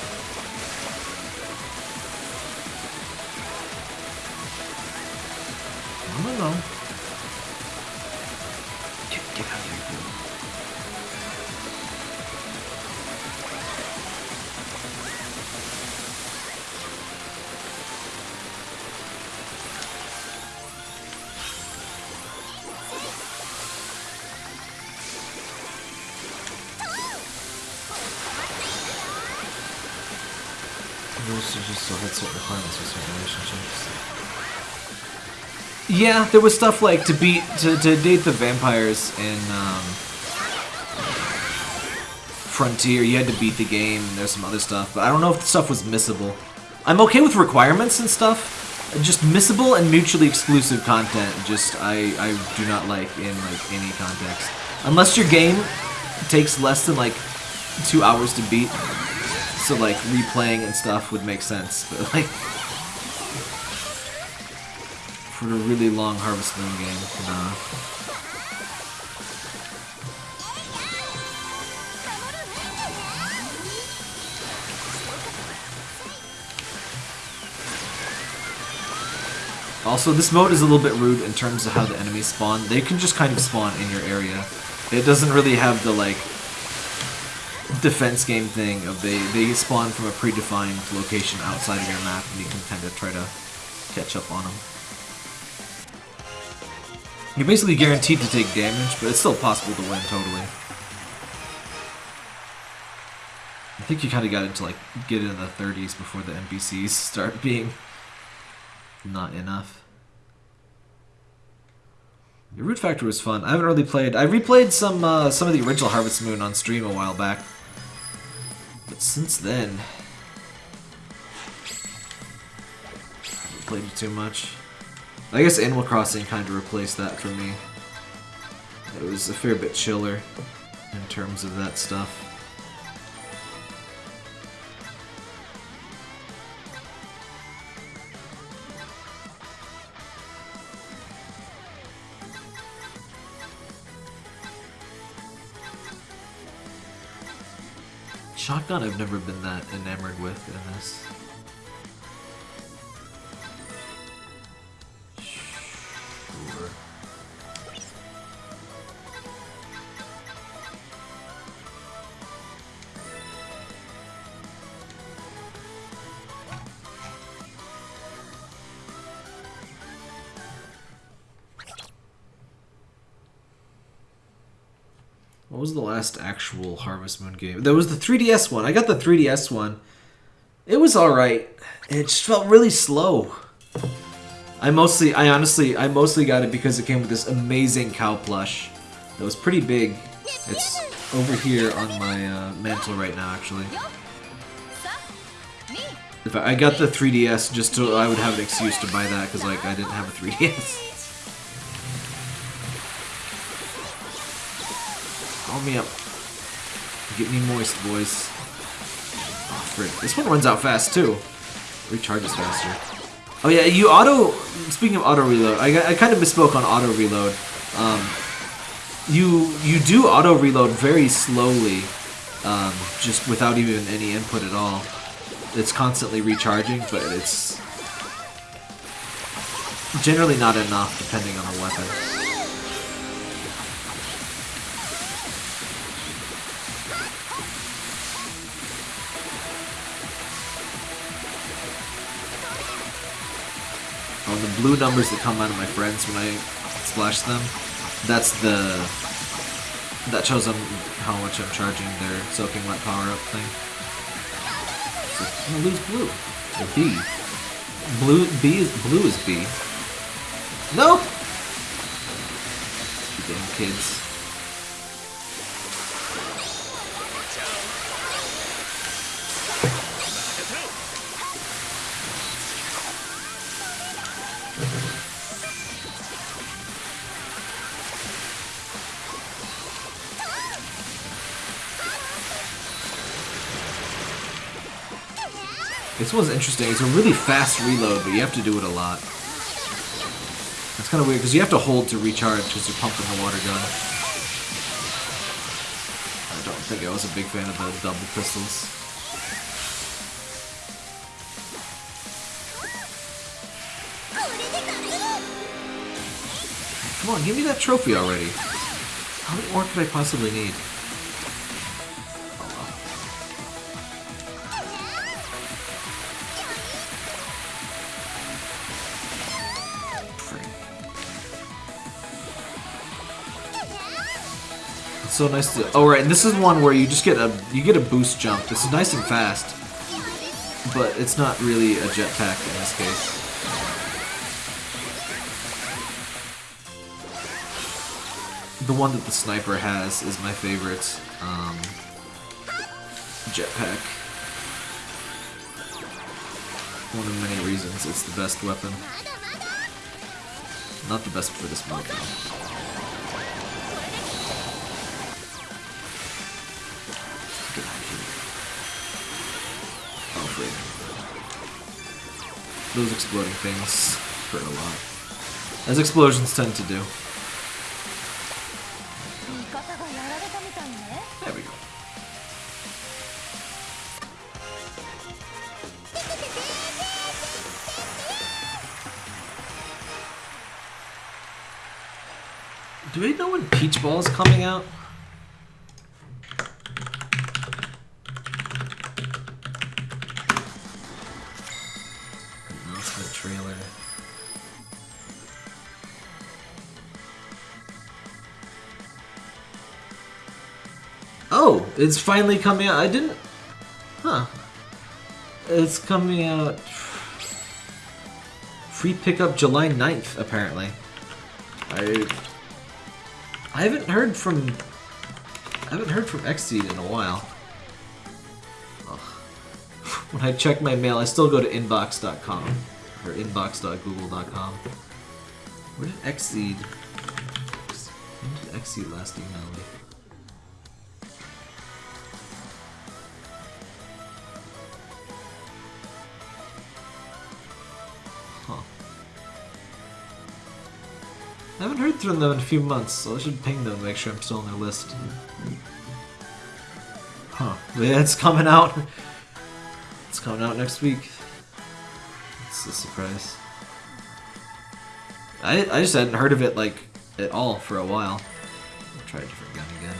Yeah, there was stuff like to beat to, to date the vampires in um, Frontier. You had to beat the game. and There's some other stuff, but I don't know if the stuff was missable. I'm okay with requirements and stuff. Just missable and mutually exclusive content. Just I I do not like in like any context, unless your game takes less than like two hours to beat. So like replaying and stuff would make sense, but like for a really long Harvest Moon game, nah. Also, this mode is a little bit rude in terms of how the enemies spawn. They can just kind of spawn in your area. It doesn't really have the, like, defense game thing of they, they spawn from a predefined location outside of your map and you can kind of try to catch up on them. You're basically guaranteed to take damage, but it's still possible to win totally. I think you kind of got into like get into the 30s before the NPCs start being not enough. The Rune Factory was fun. I haven't really played. I replayed some uh, some of the original Harvest Moon on stream a while back, but since then, I haven't played it too much. I guess Animal Crossing kind of replaced that for me. It was a fair bit chiller in terms of that stuff. Shotgun I've never been that enamored with in this. What was the last actual Harvest Moon game? There was the 3DS one. I got the 3DS one It was alright. It just felt really slow. I mostly, I honestly, I mostly got it because it came with this amazing cow plush. That was pretty big. It's over here on my uh, mantle right now, actually. If I, I got the 3DS just so I would have an excuse to buy that because like I didn't have a 3DS. Call me up. Get me moist, boys. Oh, frick. This one runs out fast too. Recharges faster. Oh yeah, you auto. Speaking of auto reload, I, I kind of misspoke on auto reload. Um, you you do auto reload very slowly, um, just without even any input at all. It's constantly recharging, but it's generally not enough depending on the weapon. Blue numbers that come out of my friends when I splash them, that's the... That shows them how much I'm charging their soaking wet power-up thing. So, I'm gonna lose blue. Or B. Blue, B is, blue is B. No! Damn kids. This one's interesting. It's a really fast reload, but you have to do it a lot. That's kind of weird, because you have to hold to recharge because you're pumping the water gun. I don't think I was a big fan of the double pistols. Come on, give me that trophy already. How many more could I possibly need? So nice to. Oh right, and this is one where you just get a you get a boost jump. This is nice and fast, but it's not really a jetpack in this case. The one that the sniper has is my favorite um, jetpack. One of many reasons it's the best weapon. Not the best for this mode though. Those exploding things hurt a lot. As explosions tend to do. There we go. Do we know when Peach Ball is coming out? It's finally coming out. I didn't. Huh. It's coming out. Free pickup July 9th, apparently. I. I haven't heard from. I haven't heard from Xseed in a while. (laughs) When I check my mail, I still go to inbox.com or inbox.google.com. Where did Xseed? When did Xseed last email me? From them in a few months, so I should ping them to make sure I'm still on their list. Huh. Yeah, it's coming out. It's coming out next week. It's a surprise. I, I just hadn't heard of it, like, at all for a while. I'll try a different gun again.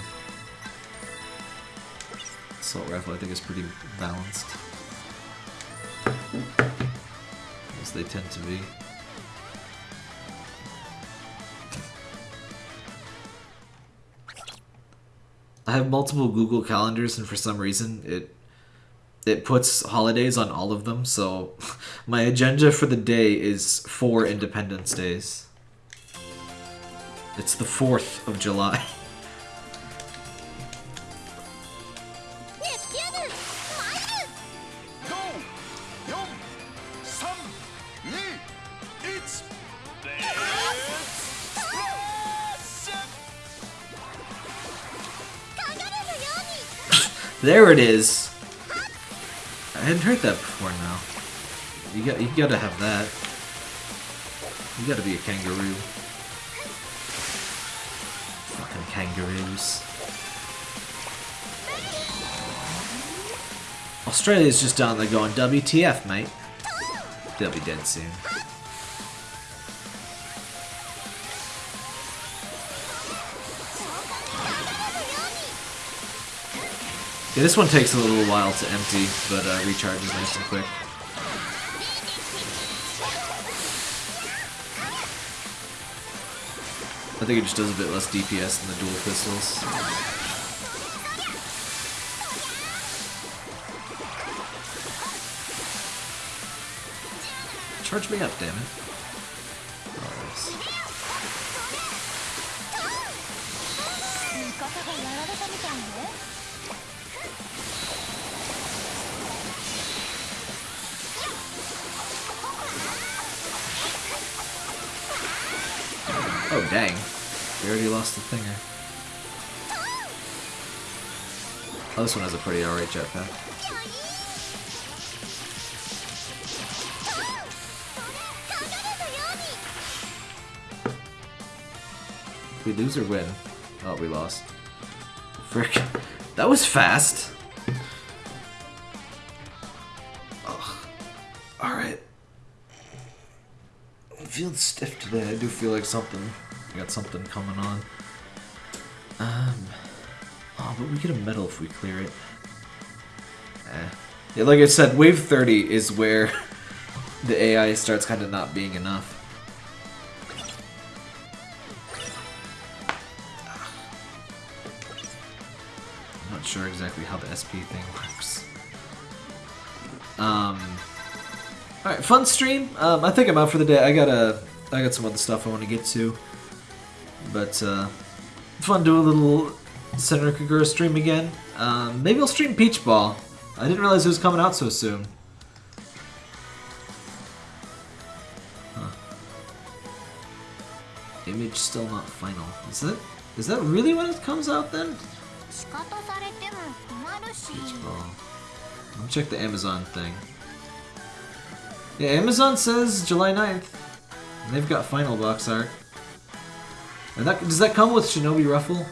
Assault rifle, I think, is pretty balanced. As they tend to be. I have multiple Google calendars, and for some reason, it it puts holidays on all of them. So (laughs) my agenda for the day is four Independence Days. It's the 4th of July. (laughs) There it is. I hadn't heard that before now. You got you gotta have that. You gotta be a kangaroo. Fucking kangaroos. Australia's just down there going, WTF, mate. They'll be dead soon. Yeah, this one takes a little while to empty, but uh, recharges nice and quick. I think it just does a bit less DPS than the dual pistols. Charge me up, damn it. The thinger. Oh, this one has a pretty alright jetpack. We lose or win? Oh, we lost. Frick. (laughs) That was fast. Alright. I'm feeling stiff today. I do feel like something. I got something coming on. Um. Oh, but we get a medal if we clear it. Eh. Yeah, like I said, wave 30 is where (laughs) the AI starts kind of not being enough. I'm not sure exactly how the SP thing (laughs) works. Um. All right, fun stream. Um, I think I'm out for the day. I got a, I got some other stuff I want to get to. But uh, fun to do a little Senran Kagura stream again. Um, maybe I'll stream Peach Ball. I didn't realize it was coming out so soon. Image still not final. Is that is that really when it comes out then? Peach Ball. Let me check the Amazon thing. Yeah, Amazon says July 9th. They've got final box art. That, does that come with Shinobi Refle?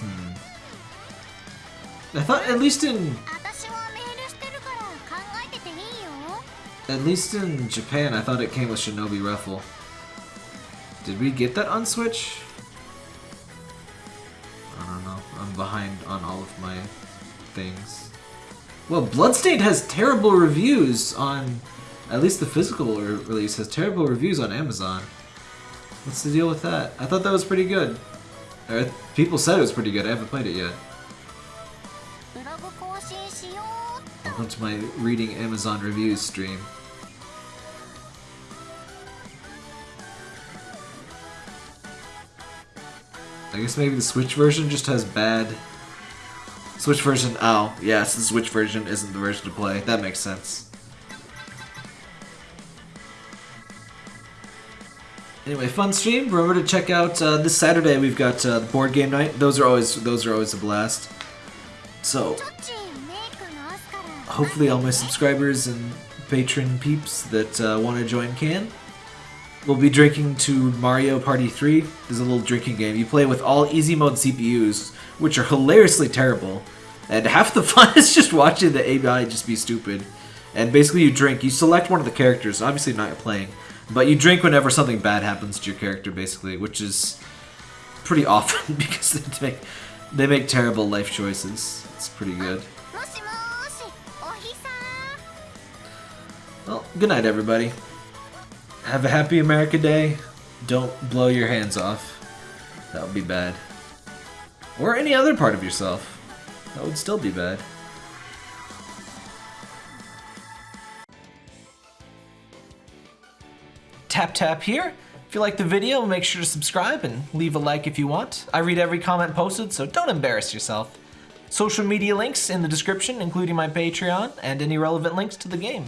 Hmm. I thought at least in... At least in Japan, I thought it came with Shinobi Refle. Did we get that on Switch? behind on all of my things. Well, Bloodstained has terrible reviews on... At least the physical re release has terrible reviews on Amazon. What's the deal with that? I thought that was pretty good. Or, people said it was pretty good. I haven't played it yet. Welcome to my reading Amazon reviews stream. I guess maybe the Switch version just has bad... Switch version, oh, yes, the Switch version isn't the version to play. That makes sense. Anyway, fun stream. Remember to check out uh, this Saturday. We've got uh, board game night. Those are always those are always a blast. So hopefully, all my subscribers and patron peeps that uh, want to join can. We'll be drinking to Mario Party 3. This is a little drinking game. You play with all easy mode CPUs, which are hilariously terrible. And half the (laughs) fun is just watching the AI just be stupid. And basically you drink. You select one of the characters. Obviously not playing. But you drink whenever something bad happens to your character, basically. Which is pretty (laughs) often because they make, they make terrible life choices. It's pretty good. Well, good night, everybody. Have a happy America Day. Don't blow your hands off. That would be bad. Or any other part of yourself. That would still be bad. Tap tap here. If you like the video, make sure to subscribe and leave a like if you want. I read every comment posted, so don't embarrass yourself. Social media links in the description, including my Patreon and any relevant links to the game.